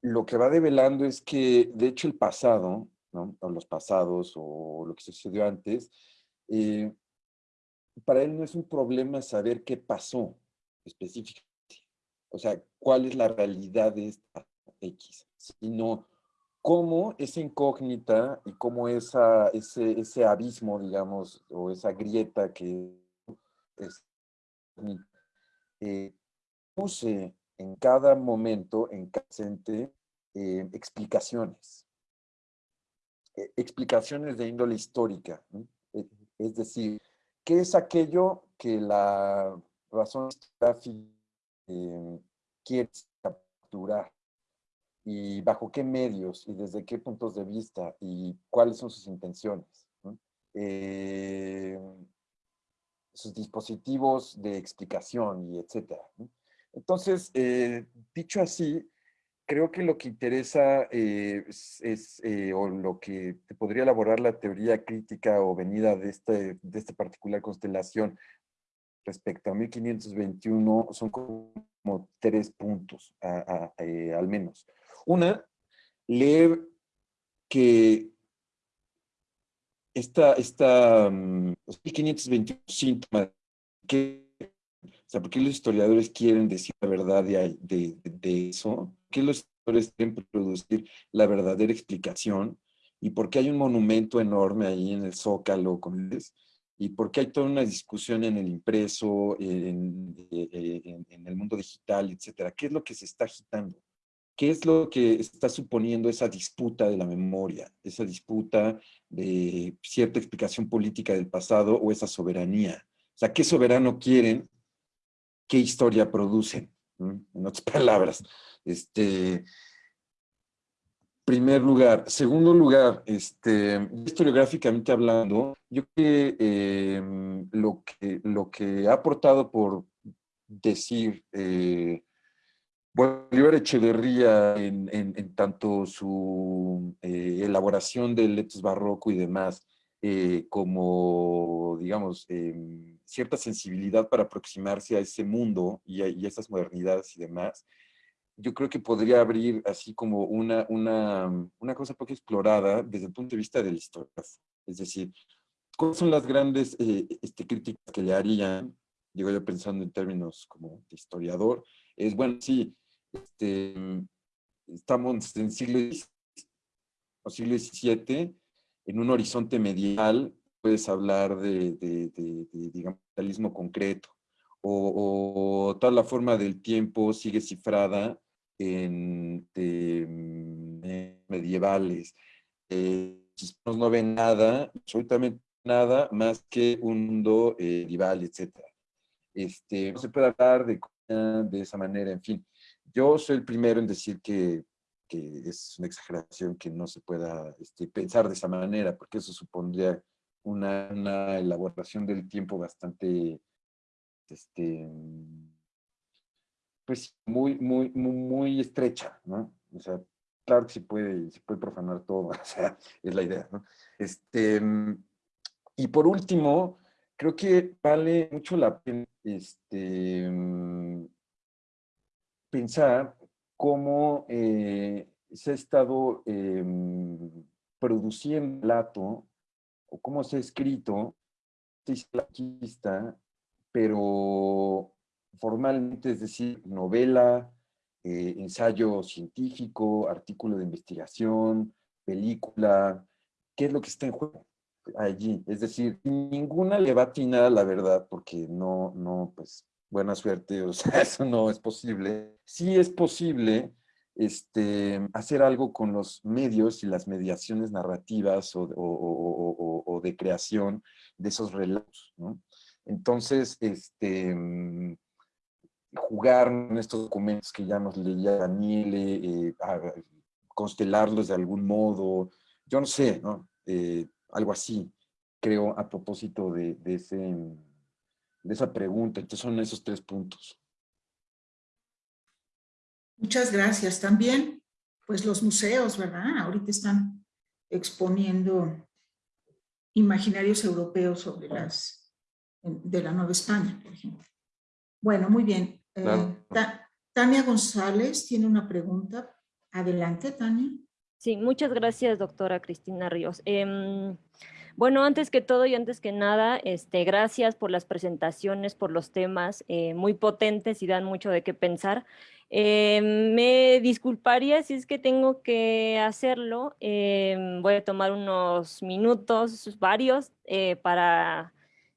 lo que va develando es que, de hecho, el pasado, ¿no? o los pasados, o lo que sucedió antes, eh, para él no es un problema saber qué pasó específicamente, o sea, cuál es la realidad de esta X, sino cómo esa incógnita y cómo esa, ese, ese abismo, digamos, o esa grieta que es, eh, puse en cada momento, en cada presente, eh, explicaciones. explicaciones de índole histórica. ¿no? Es decir, ¿qué es aquello que la razón gráfica eh, quiere capturar? ¿Y bajo qué medios? ¿Y desde qué puntos de vista? ¿Y cuáles son sus intenciones? Eh, sus dispositivos de explicación y etcétera. Entonces, eh, dicho así, creo que lo que interesa eh, es, eh, o lo que podría elaborar la teoría crítica o venida de, este, de esta particular constelación respecto a 1521 son como tres puntos, al menos. Una, leer que esta, esta 1521 mm, síntomas que ¿por qué los historiadores quieren decir la verdad de, eso? qué los historiadores quieren producir la verdadera explicación? ¿Y por qué hay un monumento enorme ahí en el Zócalo? ¿Y por qué hay toda una discusión en el impreso, en el mundo digital, etcétera? ¿Qué es lo que se está agitando? ¿Qué es lo que está suponiendo esa disputa de la memoria? Esa disputa de cierta explicación política del pasado o esa soberanía. O sea, ¿qué soberano quieren qué historia producen, en otras palabras. Este, primer lugar. Segundo lugar, este, historiográficamente hablando, yo creo que, em, lo que lo que ha aportado por decir eh, Bolívar Echeverría en, en, tanto su eh, elaboración del letos barroco y demás, eh, como, digamos, em, cierta sensibilidad para aproximarse a ese mundo y a, esas modernidades y demás, yo creo que podría abrir así como una, una, una cosa poco explorada desde el punto de vista de la historia. Es decir, ¿cuáles son las grandes eh, este, críticas que le harían? Digo yo pensando en términos como de historiador, es bueno, sí, este, estamos en siglo o siglo XVII, en un horizonte medial puedes hablar de, de, de, digamos, realismo concreto, o, o, toda la forma del tiempo sigue cifrada en mm, medievales. Eh, no ven nada, absolutamente nada más que un mundo eh, medieval, etc. Este, no se puede hablar de, de esa manera, en fin. Yo soy el primero en decir que es una exageración que no se pueda este, pensar de esa manera, porque eso supondría una, elaboración del tiempo bastante este, pues muy, muy, muy, muy estrecha, ¿no? O sea, claro que se puede, se puede profanar todo, o sea, es la idea, ¿no? Este, y por último, creo que vale mucho la pena este, pensar cómo eh, se ha estado em, produciendo plato, o cómo se ha escrito, pero formalmente, es decir, novela, eh, ensayo científico, artículo de investigación, película, ¿qué es lo que está en juego allí? Es decir, ninguna le va a atinar la verdad porque no, no, pues, buena suerte, o sea, eso no es posible. Sí es posible este, hacer algo con los medios y las mediaciones narrativas o, de creación de esos relatos, ¿no? Entonces, este, mm, jugar en estos documentos que ya nos leía Daniele, eh, constelarlos de algún modo, yo no sé, ¿no? Eh, algo así, creo, a propósito de, de, ese, de esa pregunta. Entonces son esos tres puntos. Muchas gracias. También, pues los museos, ¿verdad? Ahorita están exponiendo imaginarios europeos sobre las, de la Nueva España, por ejemplo. Bueno, muy bien. Eh, Tania González tiene una pregunta. Adelante, Tania. Sí, muchas gracias, doctora Cristina Ríos. Em, bueno, antes que todo y antes que nada, este, gracias por las presentaciones, por los temas eh, muy potentes y dan mucho de qué pensar. Eh, me disculparía si es que tengo que hacerlo. Eh, voy a tomar unos minutos, varios, eh, para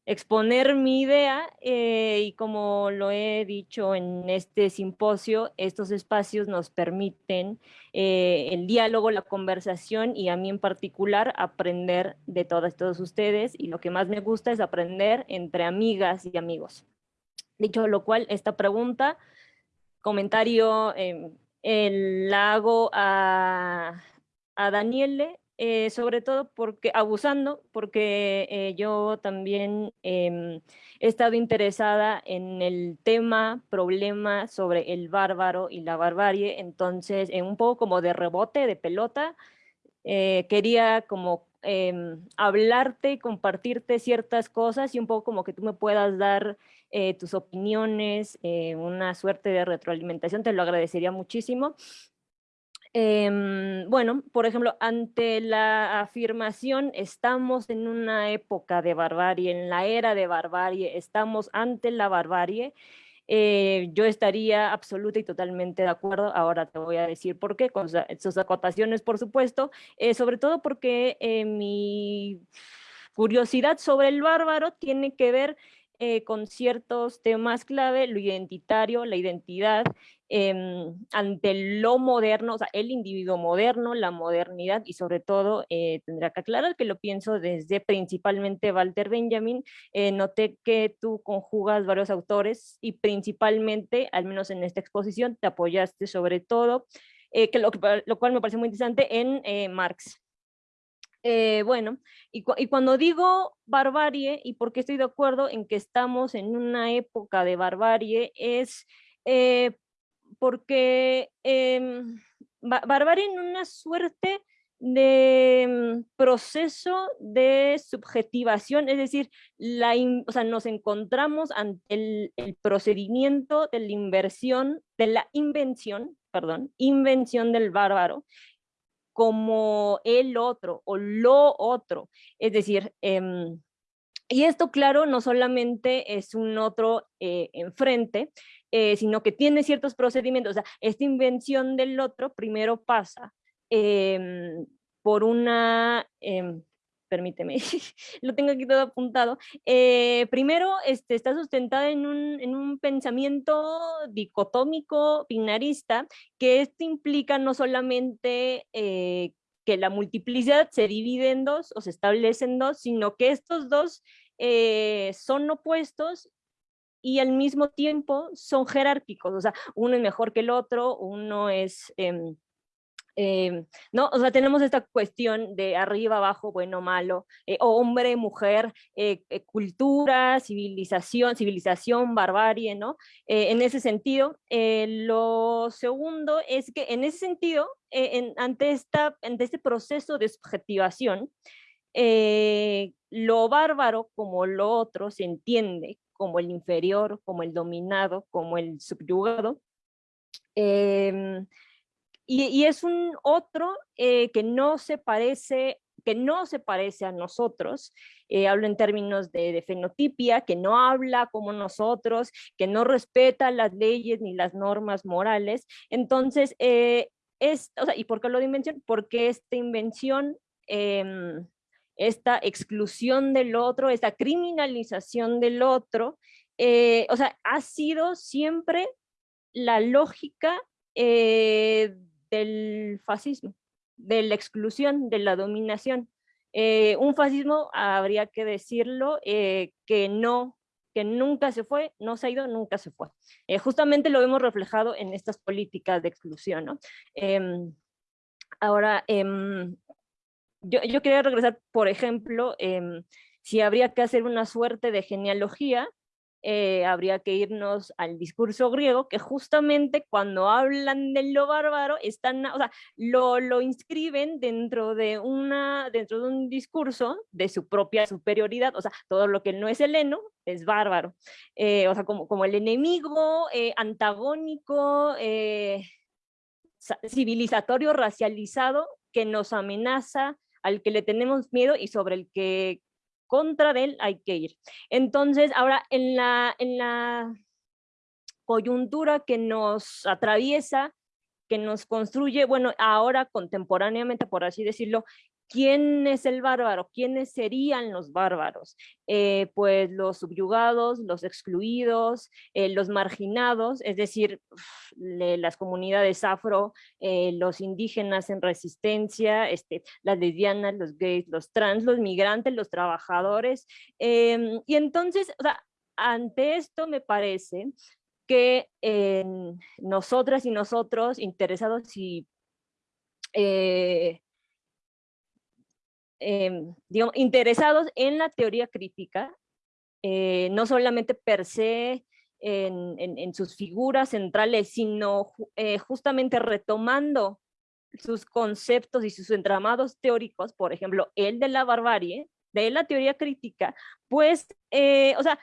exponer mi idea y como lo he dicho en este simposio, estos espacios nos permiten el diálogo, la conversación y a mí en particular aprender de todas todos ustedes y lo que más me gusta es aprender entre amigas y amigos. Dicho lo cual, esta pregunta comentario eh, la hago a, a Daniele, eh, sobre todo porque, abusando, porque eh, yo también em, he estado interesada en el tema, problema sobre el bárbaro y la barbarie, entonces en un poco como de rebote, de pelota, quería como em, hablarte compartirte ciertas cosas y un poco como que tú me puedas dar eh, tus opiniones, eh, una suerte de retroalimentación, te lo agradecería muchísimo. Em, bueno, por ejemplo, ante la afirmación, estamos en una época de barbarie, en la era de barbarie, estamos ante la barbarie, eh, yo estaría absoluta y totalmente de acuerdo. Ahora te voy a decir por qué, con sus acotaciones, por supuesto, sobre todo porque mi curiosidad sobre el bárbaro tiene que ver eh, con ciertos temas clave, lo identitario, la identidad, em, ante lo moderno, o sea, el individuo moderno, la modernidad y sobre todo eh, tendrá que aclarar que lo pienso desde principalmente Walter Benjamin, eh, noté que tú conjugas varios autores y principalmente, al menos en esta exposición, te apoyaste sobre todo, que lo, lo, cual me parece muy interesante en Marx. Eh, bueno, y, cuando digo barbarie, y por qué estoy de acuerdo en que estamos en una época de barbarie, es eh, porque em, barbarie en una suerte de mm, proceso de subjetivación, es decir, la nos encontramos ante el, el, procedimiento de la inversión, de la invención, perdón, invención del bárbaro, como el otro o lo otro. Es decir, em, y esto, claro, no solamente es un otro eh, enfrente, eh, sino que tiene ciertos procedimientos. O sea, esta invención del otro primero pasa em, por una, em, permíteme, lo tengo aquí todo apuntado. Eh, primero, este, está sustentada en un, en un, pensamiento dicotómico, binarista, que esto implica no solamente eh, que la multiplicidad se divide en dos o se establece en dos, sino que estos dos eh, son opuestos y al mismo tiempo son jerárquicos, o sea, uno es mejor que el otro, uno es... Em, Em, ¿no? O sea, tenemos esta cuestión de arriba, abajo, bueno, malo, eh, hombre, mujer, eh, eh, cultura, civilización, civilización, barbarie, ¿no? en ese sentido, lo segundo es que en ese sentido, ante, esta, ante este proceso de subjetivación, lo bárbaro como lo otro se entiende como el inferior, como el dominado, como el subyugado, y, es un otro eh, que no se parece que no se parece a nosotros, eh, hablo en términos de, fenotipia, que no habla como nosotros, que no respeta las leyes ni las normas morales. Entonces, eh, es, o sea, ¿y por qué lo de? Porque esta invención, em, esta exclusión del otro, esta criminalización del otro, o sea, ha sido siempre la lógica del fascismo, de la exclusión, de la dominación. Eh, un fascismo, habría que decirlo, eh, que no, que nunca se fue, no se ha ido, nunca se fue. Eh, justamente lo vemos reflejado en estas políticas de exclusión. ¿no? Em, ahora, em, yo, yo, quería regresar, por ejemplo, em, si habría que hacer una suerte de genealogía, eh, habría que irnos al discurso griego, que justamente cuando hablan de lo bárbaro, están, o sea, lo, lo inscriben dentro de, una, dentro de un discurso de su propia superioridad, o sea, todo lo que no es heleno es bárbaro, eh, o sea, como, como el enemigo eh, antagónico, civilizatorio, racializado, que nos amenaza, al que le tenemos miedo y sobre el que contra de él hay que ir. Entonces, ahora en la, en la coyuntura que nos atraviesa, que nos construye, bueno, ahora contemporáneamente, por así decirlo, ¿Quién es el bárbaro? ¿Quiénes serían los bárbaros? Eh, pues los subyugados, los excluidos, eh, los marginados, es decir, las comunidades afro, eh, los indígenas en resistencia, este, las lesbianas, los gays, los trans, los migrantes, los trabajadores. Em, y entonces, ante esto me parece que nosotras y nosotros interesados y Em, digamos, interesados en la teoría crítica, eh, no solamente per se en, sus figuras centrales, sino eh, justamente retomando sus conceptos y sus entramados teóricos, por ejemplo, el de la barbarie, de la teoría crítica, pues, eh, o sea,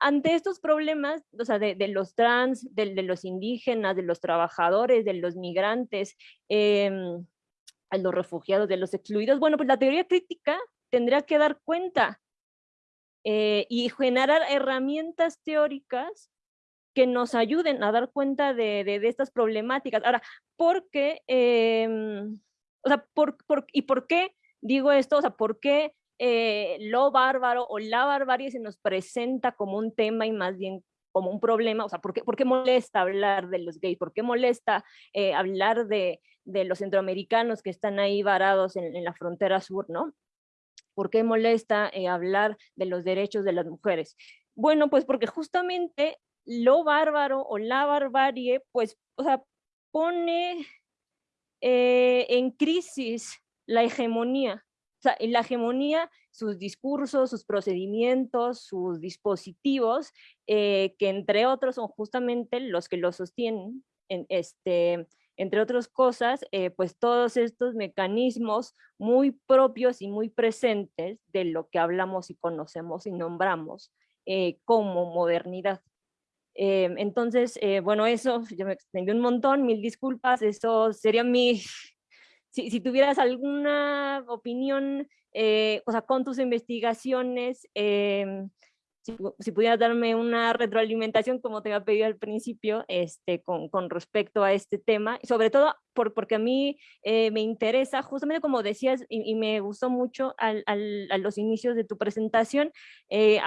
ante estos problemas, o sea, de, los trans, de, de, los indígenas, de los trabajadores, de los migrantes, em, a los refugiados, de los excluidos, bueno, pues la teoría crítica tendría que dar cuenta eh, y generar herramientas teóricas que nos ayuden a dar cuenta de, de, estas problemáticas. Ahora, ¿por qué? Em, o sea, por, por, ¿y por qué digo esto? O sea, ¿por qué eh, lo bárbaro o la barbarie se nos presenta como un tema y más bien como un problema, o sea, ¿por qué, por qué molesta hablar de los gays? ¿Por qué molesta eh, hablar de, de, los centroamericanos que están ahí varados en, la frontera sur, ¿no? ¿Por qué molesta eh, hablar de los derechos de las mujeres? Bueno, pues porque justamente lo bárbaro o la barbarie, pues, o sea, pone eh, en crisis la hegemonía, o sea, la hegemonía, sus discursos, sus procedimientos, sus dispositivos, eh, que entre otros son justamente los que lo sostienen, en este, entre otras cosas, eh, pues todos estos mecanismos muy propios y muy presentes de lo que hablamos y conocemos y nombramos eh, como modernidad. entonces, bueno, eso, yo me extendí un montón, mil disculpas, eso sería mi, si, tuvieras alguna opinión, eh, o sea, con tus investigaciones, em, si, pudieras darme una retroalimentación, como te había pedido al principio, este, con, con respecto a este tema, sobre todo por, porque a mí eh, me interesa, justamente como decías, y, me gustó mucho al, al, a los inicios de tu presentación, eh,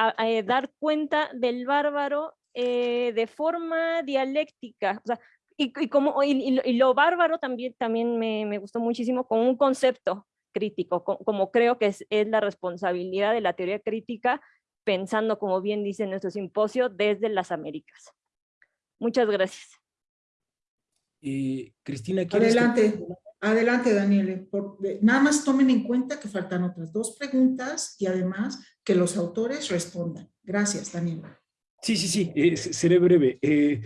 dar cuenta del bárbaro de forma dialéctica, o sea, y, como, y, lo bárbaro también, también me, me, gustó muchísimo con un concepto crítico, como, creo que es, es, la responsabilidad de la teoría crítica, pensando, como bien dice nuestro simposio, desde las Américas. Muchas gracias. Eh, Cristina, ¿quieres Adelante. Adelante, Daniel. nada más tomen en cuenta que faltan otras dos preguntas y además que los autores respondan. Gracias, Daniel. Sí, sí, sí, eh, seré breve. Eh,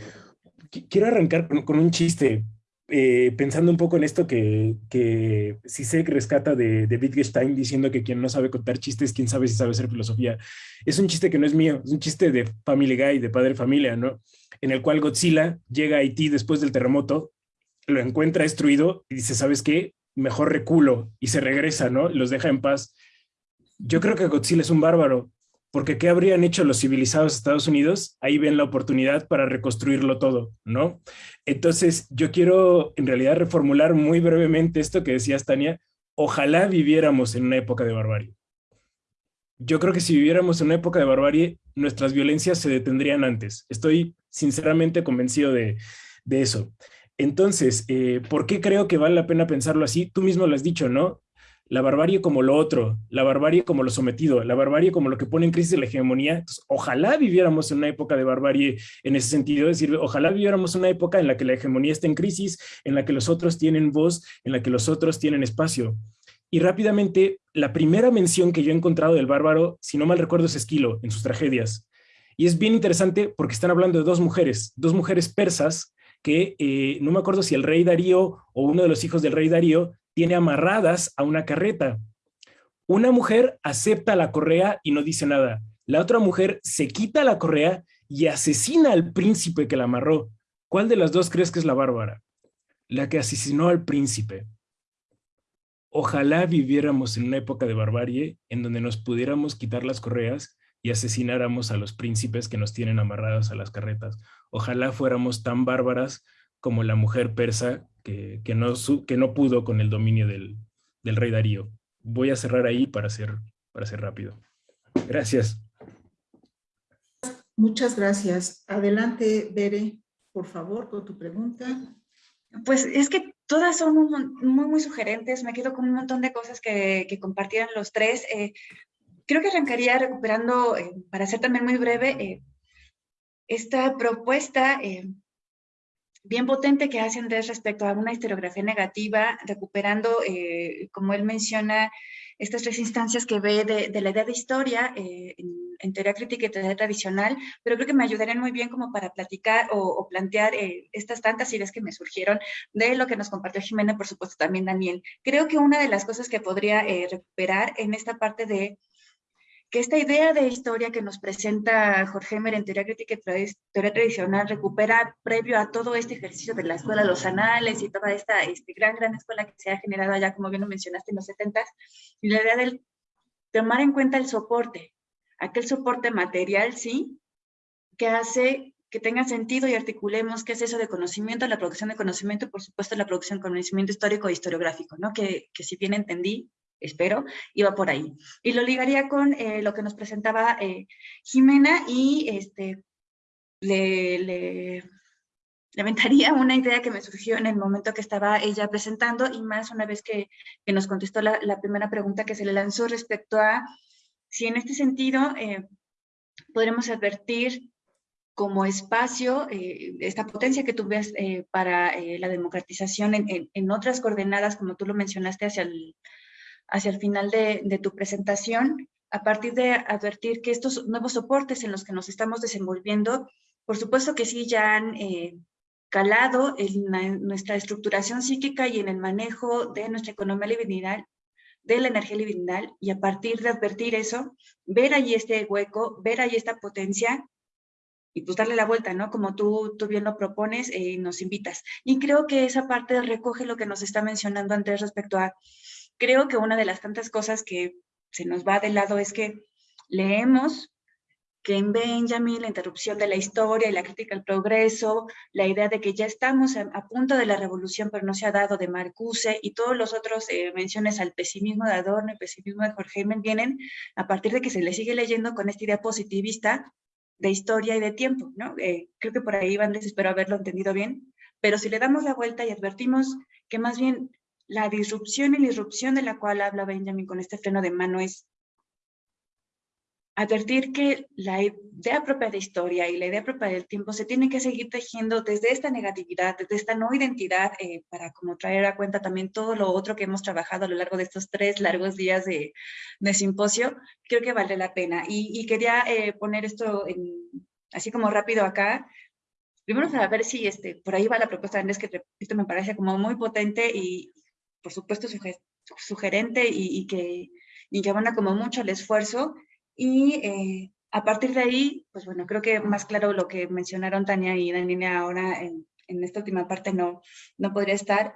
quiero arrancar con, un chiste, eh, pensando un poco en esto que, que Sisek rescata de, de Wittgenstein diciendo que quien no sabe contar chistes, quién sabe si sabe hacer filosofía. Es un chiste que no es mío, es un chiste de Family Guy, de Padre Familia, ¿no? En el cual Godzilla llega a Haití después del terremoto lo encuentra destruido y dice, ¿sabes qué? Mejor reculo y se regresa, ¿no? Los deja en paz. Yo creo que Godzilla es un bárbaro, porque ¿qué habrían hecho los civilizados Estados Unidos? Ahí ven la oportunidad para reconstruirlo todo, ¿no? Entonces, yo quiero en realidad reformular muy brevemente esto que decías, Tania. Ojalá viviéramos en una época de barbarie. Yo creo que si viviéramos en una época de barbarie, nuestras violencias se detendrían antes. Estoy sinceramente convencido de, de eso. Entonces, eh, ¿por qué creo que vale la pena pensarlo así? Tú mismo lo has dicho, ¿no? La barbarie como lo otro, la barbarie como lo sometido, la barbarie como lo que pone en crisis la hegemonía. ojalá viviéramos en una época de barbarie en ese sentido, es decir, ojalá viviéramos una época en la que la hegemonía está en crisis, en la que los otros tienen voz, en la que los otros tienen espacio. Y rápidamente, la primera mención que yo he encontrado del bárbaro, si no mal recuerdo, es Esquilo, en sus tragedias. Y es bien interesante porque están hablando de dos mujeres, dos mujeres persas que eh, no me acuerdo si el rey Darío o uno de los hijos del rey Darío tiene amarradas a una carreta. Una mujer acepta la correa y no dice nada. La otra mujer se quita la correa y asesina al príncipe que la amarró. ¿Cuál de las dos crees que es la bárbara? La que asesinó al príncipe. Ojalá viviéramos en una época de barbarie en donde nos pudiéramos quitar las correas y asesináramos a los príncipes que nos tienen amarrados a las carretas. Ojalá fuéramos tan bárbaras como la mujer persa que, no, que no pudo con el dominio del, rey Darío. Voy a cerrar ahí para ser, para ser rápido. Gracias. Muchas gracias. Adelante, Bere, por favor, con tu pregunta. Pues es que todas son muy, muy sugerentes. Me quedo con un montón de cosas que, que compartieron los tres. Eh, creo que arrancaría recuperando, eh, para ser también muy breve, eh, esta propuesta eh, bien potente que hace Andrés respecto a una historiografía negativa, recuperando, como él menciona, estas tres instancias que ve de, la idea de historia en, teoría crítica y teoría tradicional, pero creo que me ayudarían muy bien como para platicar o, plantear estas tantas ideas que me surgieron de lo que nos compartió Jimena, por supuesto también Daniel. Creo que una de las cosas que podría recuperar en esta parte de que esta idea de historia que nos presenta Jorge Emer en teoría crítica y teoría tradicional recupera previo a todo este ejercicio de la escuela, los anales y toda esta este, gran, gran escuela que se ha generado allá, como bien lo mencionaste, en los 70 y la idea de tomar en cuenta el soporte, aquel soporte material, sí, que hace que tenga sentido y articulemos qué es eso de conocimiento, la producción de conocimiento por supuesto la producción de conocimiento histórico e historiográfico, ¿no? Que, que si bien entendí, espero, iba por ahí. Y lo ligaría con eh, lo que nos presentaba eh, Jimena y este, le, le, una idea que me surgió en el momento que estaba ella presentando y más una vez que, que nos contestó la, primera pregunta que se le lanzó respecto a si en este sentido eh, podremos advertir como espacio, esta potencia que tú para la democratización en, en, en, otras coordenadas, como tú lo mencionaste, hacia el, hacia el final de, tu presentación, a partir de advertir que estos nuevos soportes en los que nos estamos desenvolviendo, por supuesto que sí ya han eh, calado en, nuestra estructuración psíquica y en el manejo de nuestra economía libidinal, de la energía libidinal, y a partir de advertir eso, ver allí este hueco, ver allí esta potencia, y pues darle la vuelta, ¿no? Como tú, tú bien lo propones eh, nos invitas. Y creo que esa parte recoge lo que nos está mencionando antes respecto a creo que una de las tantas cosas que se nos va de lado es que leemos que en Benjamin la interrupción de la historia y la crítica al progreso, la idea de que ya estamos a, punto de la revolución pero no se ha dado de Marcuse y todos los otros eh, menciones al pesimismo de Adorno, el pesimismo de Jorge Heyman vienen a partir de que se le sigue leyendo con esta idea positivista de historia y de tiempo. Eh, creo que por ahí van, espero haberlo entendido bien, pero si le damos la vuelta y advertimos que más bien la disrupción y la irrupción de la cual habla Benjamin con este freno de mano es advertir que la idea propia de historia y la idea propia del tiempo se tiene que seguir tejiendo desde esta negatividad, desde esta no identidad, eh, para como traer a cuenta también todo lo otro que hemos trabajado a lo largo de estos tres largos días de, de simposio, creo que vale la pena. Y, quería eh, poner esto así como rápido acá, primero para ver si este, por ahí va la propuesta de Andrés, que esto me parece como muy potente y por supuesto sugerente y, y que, y que abona como mucho el esfuerzo, y eh, a partir de ahí, pues bueno, creo que más claro lo que mencionaron Tania y Daniela ahora en, en esta última parte no, no podría estar,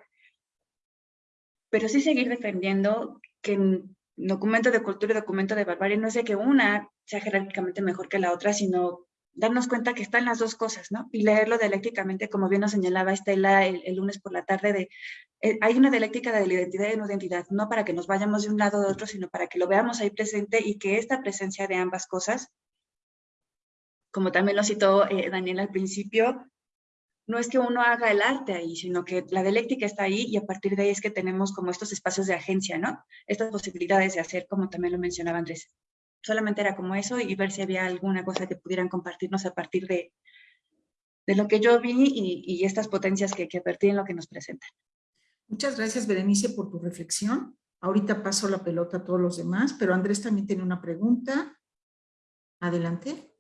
pero sí seguir defendiendo que en documento de cultura y documento de barbarie no es de que una sea jerárquicamente mejor que la otra, sino darnos cuenta que están las dos cosas, ¿no? Y leerlo dialécticamente, como bien nos señalaba Estela el, lunes por la tarde, de eh, hay una dialéctica de la identidad y la identidad, no para que nos vayamos de un lado de otro, sino para que lo veamos ahí presente y que esta presencia de ambas cosas, como también lo citó eh, Daniel al principio, no es que uno haga el arte ahí, sino que la dialéctica está ahí y a partir de ahí es que tenemos como estos espacios de agencia, ¿no? Estas posibilidades de hacer, como también lo mencionaba Andrés solamente era como eso y ver si había alguna cosa que pudieran compartirnos a partir de, de lo que yo vi y, estas potencias que, que en lo que nos presentan. Muchas gracias, Berenice, por tu reflexión. Ahorita paso la pelota a todos los demás, pero Andrés también tiene una pregunta. Adelante.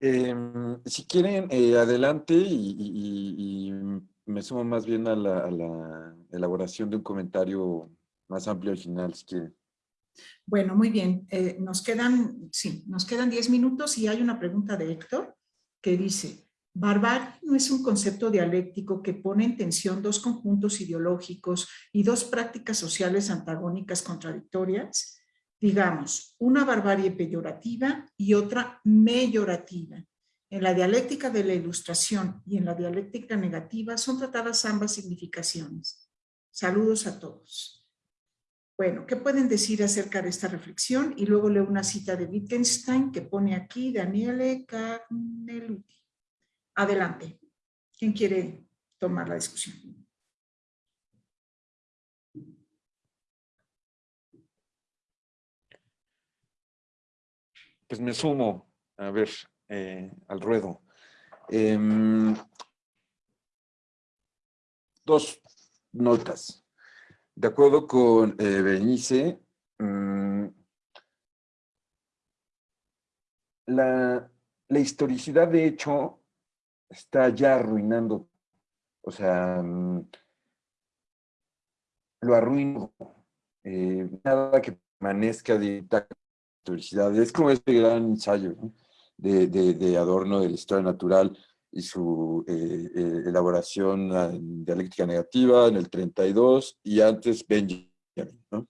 Em, si quieren, eh, adelante y, me sumo más bien a la, a la, elaboración de un comentario más amplio al final, si quieren. Bueno, muy bien. Eh, nos quedan, sí, nos quedan 10 minutos y hay una pregunta de Héctor que dice, ¿barbarie no es un concepto dialéctico que pone en tensión dos conjuntos ideológicos y dos prácticas sociales antagónicas contradictorias? Digamos, una barbarie peyorativa y otra meyorativa. En la dialéctica de la ilustración y en la dialéctica negativa son tratadas ambas significaciones. Saludos a todos. Bueno, ¿qué pueden decir acerca de esta reflexión? Y luego leo una cita de Wittgenstein que pone aquí Daniele Carneluti. Adelante. ¿Quién quiere tomar la discusión? Pues me sumo, a ver, eh, al ruedo. Em, dos notas. De acuerdo con eh, mm, la, historicidad de hecho está ya arruinando, o sea, mm, lo arruino. Eh, nada que permanezca de historicidad. Es como este gran ensayo de, de Adorno de la historia natural, y su eh, eh, elaboración dialéctica negativa en el 32 y antes Benjamin, ¿no?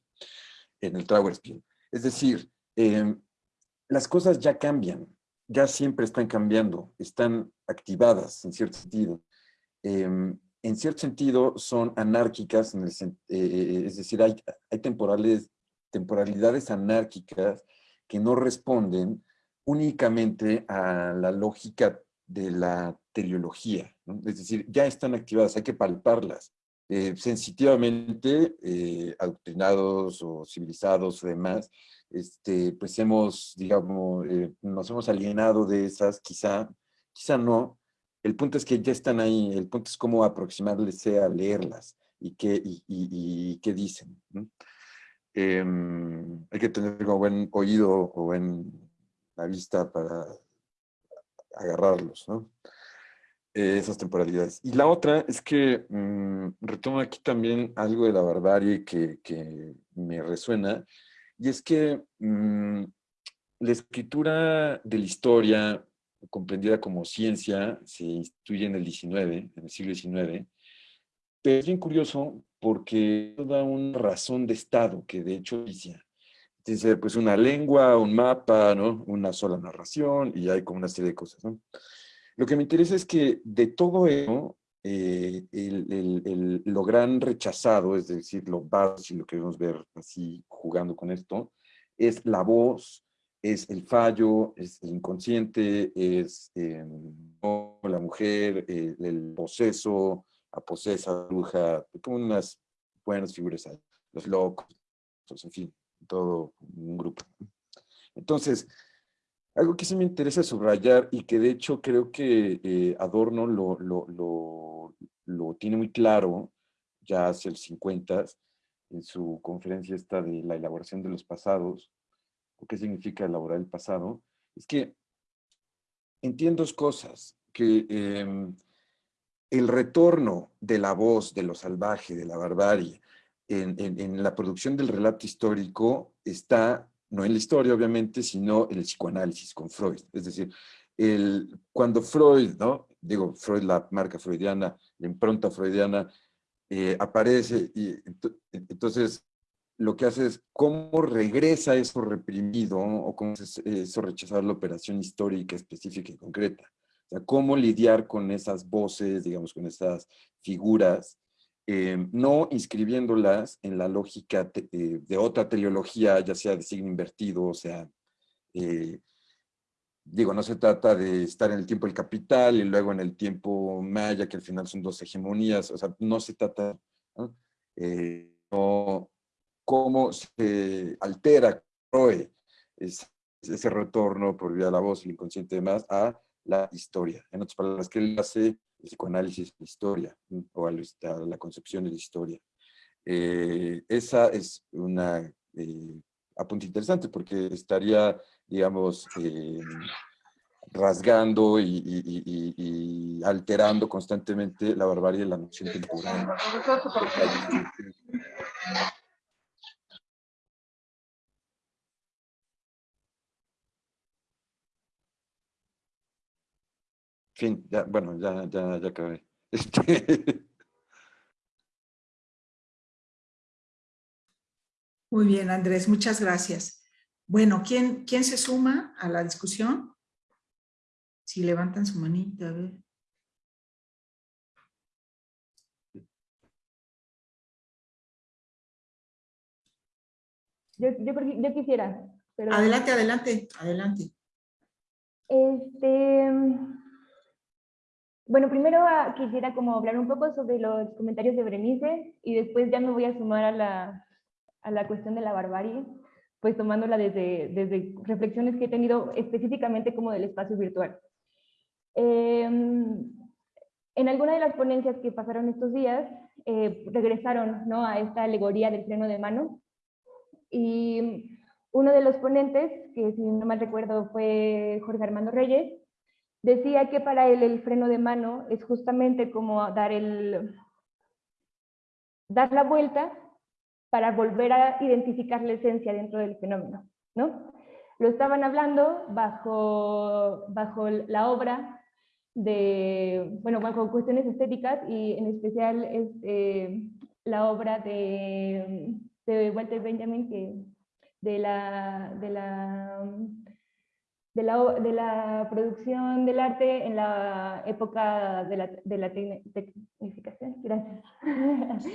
en el Trauerspiel. Es decir, em, las cosas ya cambian, ya siempre están cambiando, están activadas en cierto sentido. Em, en cierto sentido son anárquicas, en el, eh, es decir, hay, hay temporales, temporalidades anárquicas que no responden únicamente a la lógica de la teleología, es decir, ya están activadas, hay que palparlas. Eh, sensitivamente, eh, adoctrinados o civilizados o demás, este, pues hemos, digamos, eh, nos hemos alienado de esas, quizá, quizá no. El punto es que ya están ahí, el punto es cómo aproximarles a leerlas y qué, y, qué dicen. Em, hay que tener como buen oído o buen vista para agarrarlos, ¿no? Eh, esas temporalidades. Y la otra es que mm, retomo aquí también algo de la barbarie que, que me resuena, y es que mm, la escritura de la historia, comprendida como ciencia, se instituye en el 19, en el siglo XIX, pero es bien curioso porque da una razón de Estado que de hecho dice, dice pues una lengua, un mapa, ¿no? Una sola narración y hay como una serie de cosas, ¿no? Lo que me interesa es que de todo eso, eh, el, lo gran rechazado, es decir, lo básico, si lo queremos ver así jugando con esto, es la voz, es el fallo, es el inconsciente, es em, la mujer, el poseso, la posesa, bruja, como unas buenas figuras ahí, los locos, en fin, todo un grupo. Entonces, algo que sí me interesa subrayar y que de hecho creo que eh, Adorno lo, lo, lo, lo, tiene muy claro ya hace el 50 en su conferencia esta de la elaboración de los pasados, o qué significa elaborar el pasado, es que entiendo dos cosas, que em, el retorno de la voz, de lo salvaje, de la barbarie, en, en, la producción del relato histórico está, no en la historia obviamente, sino en el psicoanálisis con Freud. Es decir, el, cuando Freud, ¿no? digo, Freud, la marca freudiana, la impronta freudiana, eh, aparece y entonces lo que hace es cómo regresa eso reprimido o cómo eso rechazar la operación histórica específica y concreta. O sea, cómo lidiar con esas voces, digamos, con esas figuras, eh, no inscribiéndolas en la lógica eh, de otra trilogía, ya sea de signo invertido, o sea, eh, digo, no se trata de estar en el tiempo del capital y luego en el tiempo maya, que al final son dos hegemonías, o sea, no se trata, ¿no? cómo se altera ese, ese retorno por vía de la voz, el inconsciente y demás, a la historia. En otras palabras, que él hace psicoanálisis la historia, o a la concepción de la historia. Eh, esa es una eh, interesante porque estaría, digamos, eh, rasgando y, alterando constantemente la barbarie de la noción temporal. Fin, ya, bueno, ya, ya, ya acabé. Este... Muy bien, Andrés, muchas gracias. Bueno, ¿quién, ¿quién se suma a la discusión? Si levantan su manita, a ver. Yo, yo, yo quisiera. Pero... Adelante, adelante, adelante. Este, bueno, primero ah, quisiera como hablar un poco sobre los comentarios de Berenice y después ya me voy a sumar a la, a la cuestión de la barbarie, pues tomándola desde, desde reflexiones que he tenido específicamente como del espacio virtual. Em, en alguna de las ponencias que pasaron estos días, eh, regresaron ¿no? a esta alegoría del freno de mano y uno de los ponentes, que si no mal recuerdo fue Jorge Armando Reyes, Decía que para él el freno de mano es justamente como dar, el, dar la vuelta para volver a identificar la esencia dentro del fenómeno. ¿no? Lo estaban hablando bajo, bajo la obra de, bueno, bajo cuestiones estéticas y en especial este, la obra de, de Walter Benjamin, que de la, de la de la, producción del arte en la época de la, de la tecnificación. Gracias.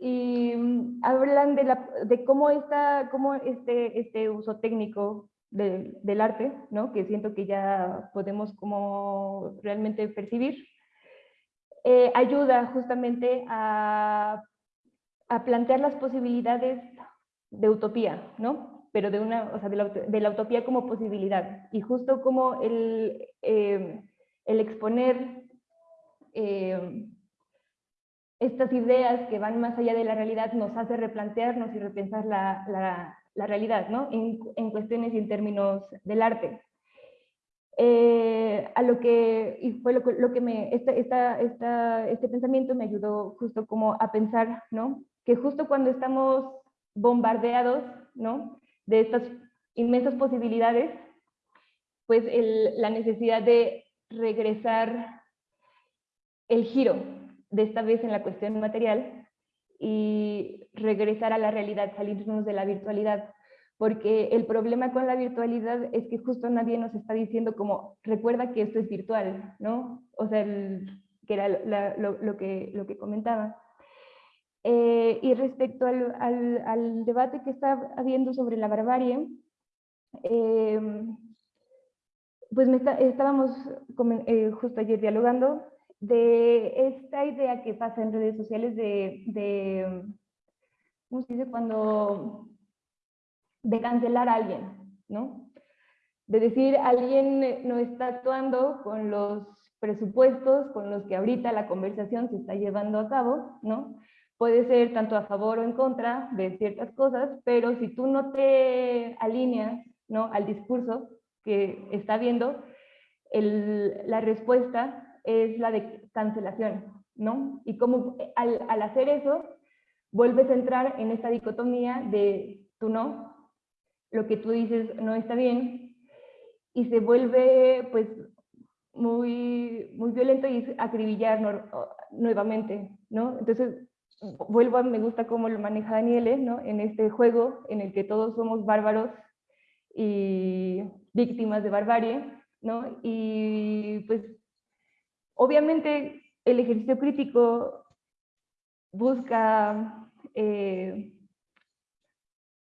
y mm, hablan de, la, de cómo, está, cómo este, este uso técnico de, del arte, ¿no? que siento que ya podemos como realmente percibir, eh, ayuda justamente a, a plantear las posibilidades de utopía, ¿no? Pero de, una, o sea, de, la, utopía como posibilidad. Y justo como el, eh, el exponer eh, estas ideas que van más allá de la realidad nos hace replantearnos y repensar la, la, la realidad, ¿no? En, en, cuestiones y en términos del arte. Eh, a lo que, y fue lo, lo que me, esta, esta, esta, este pensamiento me ayudó justo como a pensar, ¿no? Que justo cuando estamos bombardeados, ¿no? De estas inmensas posibilidades, pues la necesidad de regresar el giro, de esta vez en la cuestión material, y regresar a la realidad, salirnos de la virtualidad, porque el problema con la virtualidad es que justo nadie nos está diciendo como, recuerda que esto es virtual, ¿no? O sea, que era lo, que, lo que comentaba. Eh, y respecto al, debate que está habiendo sobre la barbarie, eh, pues me estábamos eh, justo ayer dialogando de esta idea que pasa en redes sociales de, de ¿cómo se dice? Cuando de cancelar a alguien, ¿no? De decir, alguien no está actuando con los presupuestos con los que ahorita la conversación se está llevando a cabo, ¿no? Puede ser tanto a favor o en contra de ciertas cosas, pero si tú no te alineas, ¿no? Al discurso que está viendo, la respuesta es la de cancelación, ¿no? Y como al, al hacer eso, vuelves a entrar en esta dicotomía de tú no, lo que tú dices no está bien, y se vuelve pues muy, muy violento y acribillar nuevamente, ¿no? Entonces, vuelvo a, me gusta cómo lo maneja Daniele, ¿no? En este juego en el que todos somos bárbaros y víctimas de barbarie, ¿no? Y pues, obviamente, el ejercicio crítico busca eh,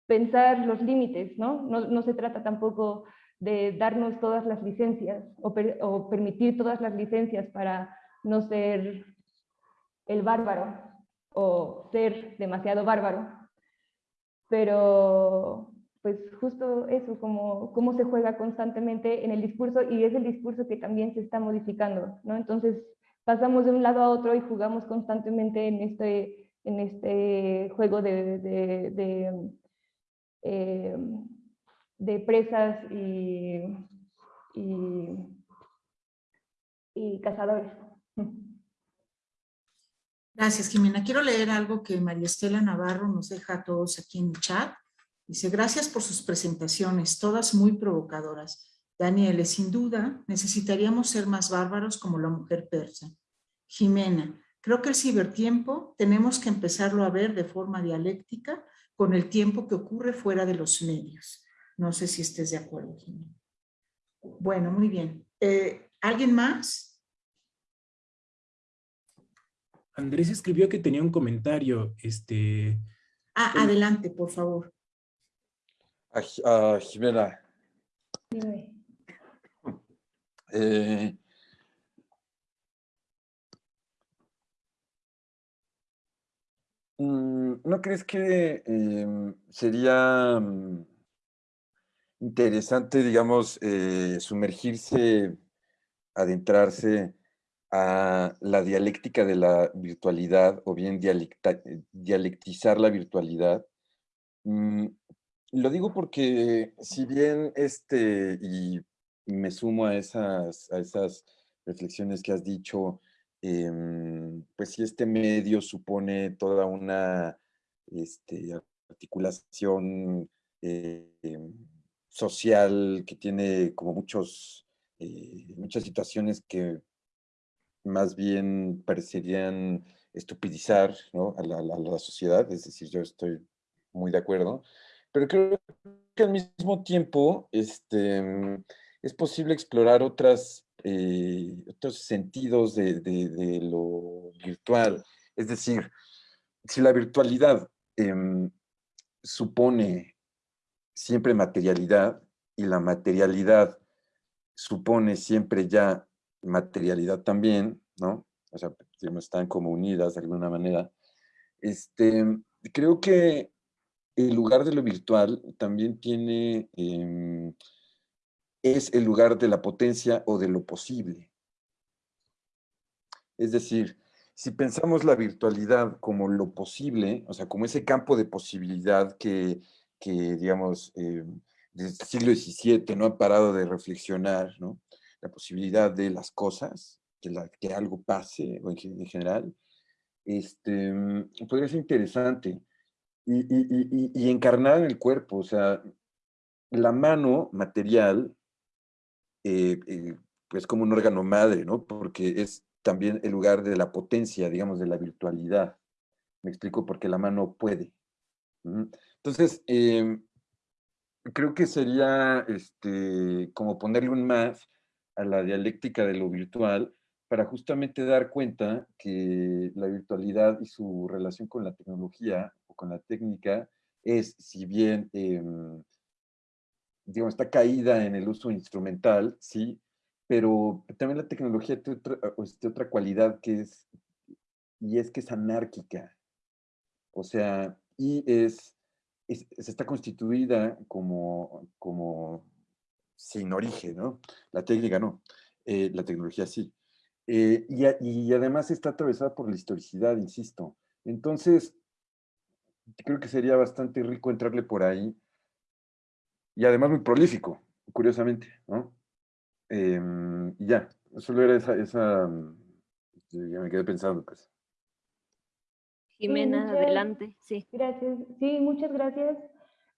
pensar los límites, ¿no? ¿no? No se trata tampoco de darnos todas las licencias o, permitir todas las licencias para no ser el bárbaro o ser demasiado bárbaro. Pero pues justo eso, como cómo se juega constantemente en el discurso y es el discurso que también se está modificando, ¿no? Entonces pasamos de un lado a otro y jugamos constantemente en este, en este juego de, de, eh, presas y, y, cazadores. Gracias, Jimena. Quiero leer algo que María Estela Navarro nos deja a todos aquí en el chat. Dice, gracias por sus presentaciones, todas muy provocadoras. Daniel, sin duda, necesitaríamos ser más bárbaros como la mujer persa. Jimena, creo que el cibertiempo tenemos que empezarlo a ver de forma dialéctica con el tiempo que ocurre fuera de los medios. No sé si estés de acuerdo, Jimena. Bueno, muy bien. Eh, ¿Alguien más? Andrés escribió que tenía un comentario. Este... Ah, adelante, por favor. Ah, Jimena. Eh, mm, ¿No crees que em, sería mm, interesante, digamos, eh, sumergirse, adentrarse a la dialéctica de la virtualidad o bien dialectizar la virtualidad. Mm, lo digo porque si bien este, y me sumo a esas, a esas reflexiones que has dicho, em, pues si este medio supone toda una este, articulación eh, social que tiene como muchos, eh, muchas situaciones que más bien parecerían estupidizar a, la, sociedad, es decir, yo estoy muy de acuerdo, pero creo que al mismo tiempo este, es posible explorar otras, eh, otros sentidos de, lo virtual, es decir, si la virtualidad em, supone siempre materialidad y la materialidad supone siempre ya materialidad también, ¿no? O sea, están como unidas de alguna manera. Este, creo que el lugar de lo virtual también tiene, em, es el lugar de la potencia o de lo posible. Es decir, si pensamos la virtualidad como lo posible, o sea, como ese campo de posibilidad que que, digamos, eh, desde el siglo XVII no ha parado de reflexionar, ¿no? La posibilidad de las cosas, que, la, que algo pase o en, general, este, podría ser interesante. Y, y, y, encarnar en el cuerpo, o sea, la mano material, eh, eh, pues como un órgano madre, ¿no? Porque es también el lugar de la potencia, digamos, de la virtualidad. Me explico, porque la mano puede. Entonces, em, creo que sería este, como ponerle un más a la dialéctica de lo virtual para justamente dar cuenta que la virtualidad y su relación con la tecnología o con la técnica es, si bien, em, digamos, está caída en el uso instrumental, sí, pero también la tecnología tiene otra, este, otra cualidad que es, y es que es anárquica. O sea, y es se está constituida como, como sin origen, ¿no? La técnica no, eh, la tecnología sí. Eh, y, y, además está atravesada por la historicidad, insisto. Entonces, creo que sería bastante rico entrarle por ahí. Y además muy prolífico, curiosamente, ¿no? Em, y ya, solo era esa, esa, ya me quedé pensando, pues. Jimena, adelante, sí. Gracias, sí, muchas gracias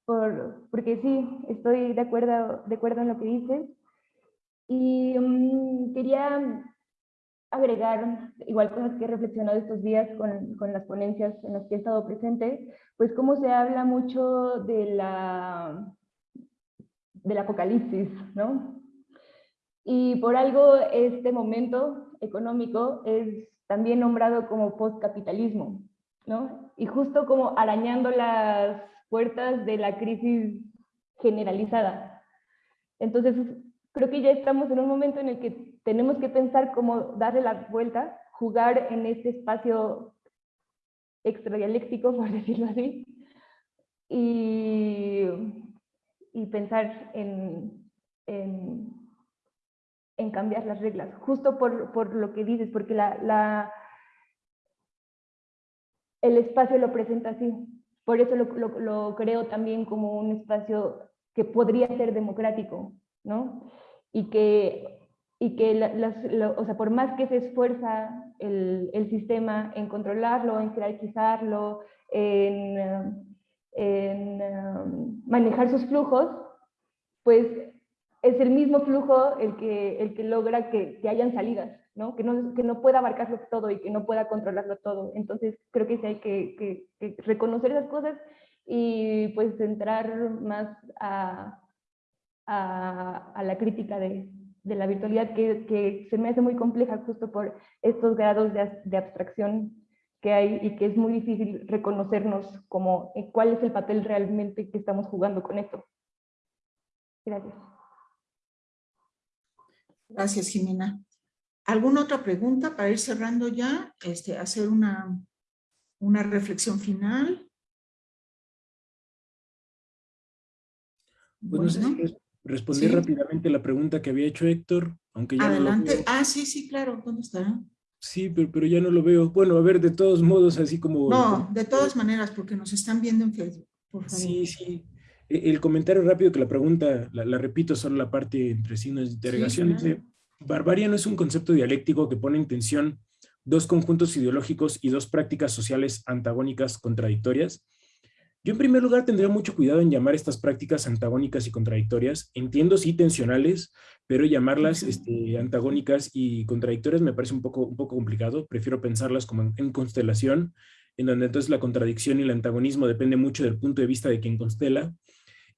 por, porque sí, estoy de acuerdo, de acuerdo en lo que dices. Y mm, quería agregar igual cosas que he reflexionado estos días con, con, las ponencias en las que he estado presente, pues cómo se habla mucho de la, del apocalipsis, ¿no? Y por algo este momento económico es también nombrado como postcapitalismo, ¿no? Y justo como arañando las puertas de la crisis generalizada. Entonces, creo que ya estamos en un momento en el que tenemos que pensar cómo darle la vuelta, jugar en este espacio extradialéctico, por decirlo así, y, y pensar en, en, en, cambiar las reglas, justo por, por lo que dices, porque la, la, el espacio lo presenta así. Por eso lo, creo también como un espacio que podría ser democrático, ¿no? Y que, y que o sea, por más que se esfuerza el, el, sistema en controlarlo, en jerarquizarlo, en, en um, manejar sus flujos, pues es el mismo flujo el que, el que logra que, que hayan salidas, ¿no? Que, ¿no? que no pueda abarcarlo todo y que no pueda controlarlo todo. Entonces creo que sí hay que, que, reconocer esas cosas y pues entrar más a, a, a la crítica de, de la virtualidad que, que, se me hace muy compleja justo por estos grados de, de, abstracción que hay y que es muy difícil reconocernos como eh, cuál es el papel realmente que estamos jugando con esto. Gracias. Gracias, Jimena. ¿Alguna otra pregunta para ir cerrando ya? Este, hacer una, una reflexión final. Bueno, no sé responder ¿Sí? rápidamente la pregunta que había hecho Héctor, aunque ya Adelante. No lo ah, sí, sí, claro. ¿Dónde está? Sí, pero, pero, ya no lo veo. Bueno, a ver, de todos modos, así como... No, de todas maneras, porque nos están viendo en Facebook, por favor. Sí, sí. E, el comentario rápido que la pregunta, la, la repito, solo la parte entre signos de interrogación. Sí, claro. Barbarie no es un concepto dialéctico que pone en tensión dos conjuntos ideológicos y dos prácticas sociales antagónicas contradictorias. Yo en primer lugar tendría mucho cuidado en llamar estas prácticas antagónicas y contradictorias. Entiendo sí tensionales, pero llamarlas este, antagónicas y contradictorias me parece un poco, un poco complicado. Prefiero pensarlas como en, en constelación, en donde entonces la contradicción y el antagonismo depende mucho del punto de vista de quien constela.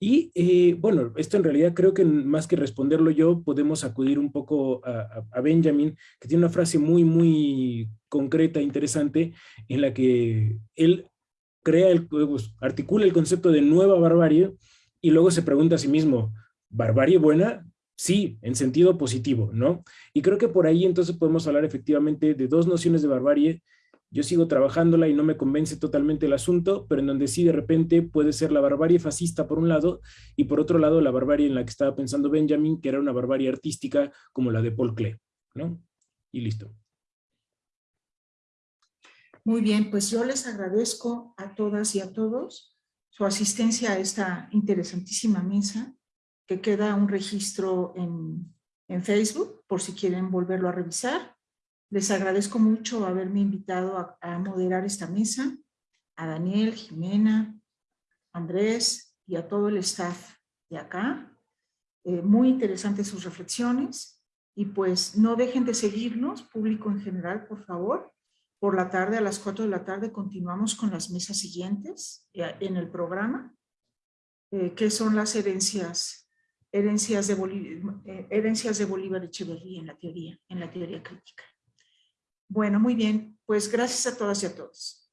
Y eh, bueno, esto en realidad creo que más que responderlo yo, podemos acudir un poco a, a, Benjamin, que tiene una frase muy, muy concreta, interesante, en la que él crea, el, pues, articula el concepto de nueva barbarie y luego se pregunta a sí mismo, ¿barbarie buena? Sí, en sentido positivo, ¿no? Y creo que por ahí entonces podemos hablar efectivamente de dos nociones de barbarie. Yo sigo trabajándola y no me convence totalmente el asunto, pero en donde sí de repente puede ser la barbarie fascista por un lado y por otro lado la barbarie en la que estaba pensando Benjamin, que era una barbarie artística como la de Paul Klee, ¿no? Y listo. Muy bien, pues yo les agradezco a todas y a todos su asistencia a esta interesantísima mesa, que queda un registro en, en Facebook, por si quieren volverlo a revisar. Les agradezco mucho haberme invitado a, moderar esta mesa, a Daniel, Jimena, Andrés y a todo el staff de acá. Eh, muy interesantes sus reflexiones y pues no dejen de seguirnos, público en general, por favor. Por la tarde, a las 4 de la tarde, continuamos con las mesas siguientes eh, en el programa, eh, que son las herencias, herencias de, Bolívar, eh, herencias de Bolívar Echeverría en la teoría, en la teoría crítica. Bueno, muy bien, pues gracias a todas y a todos.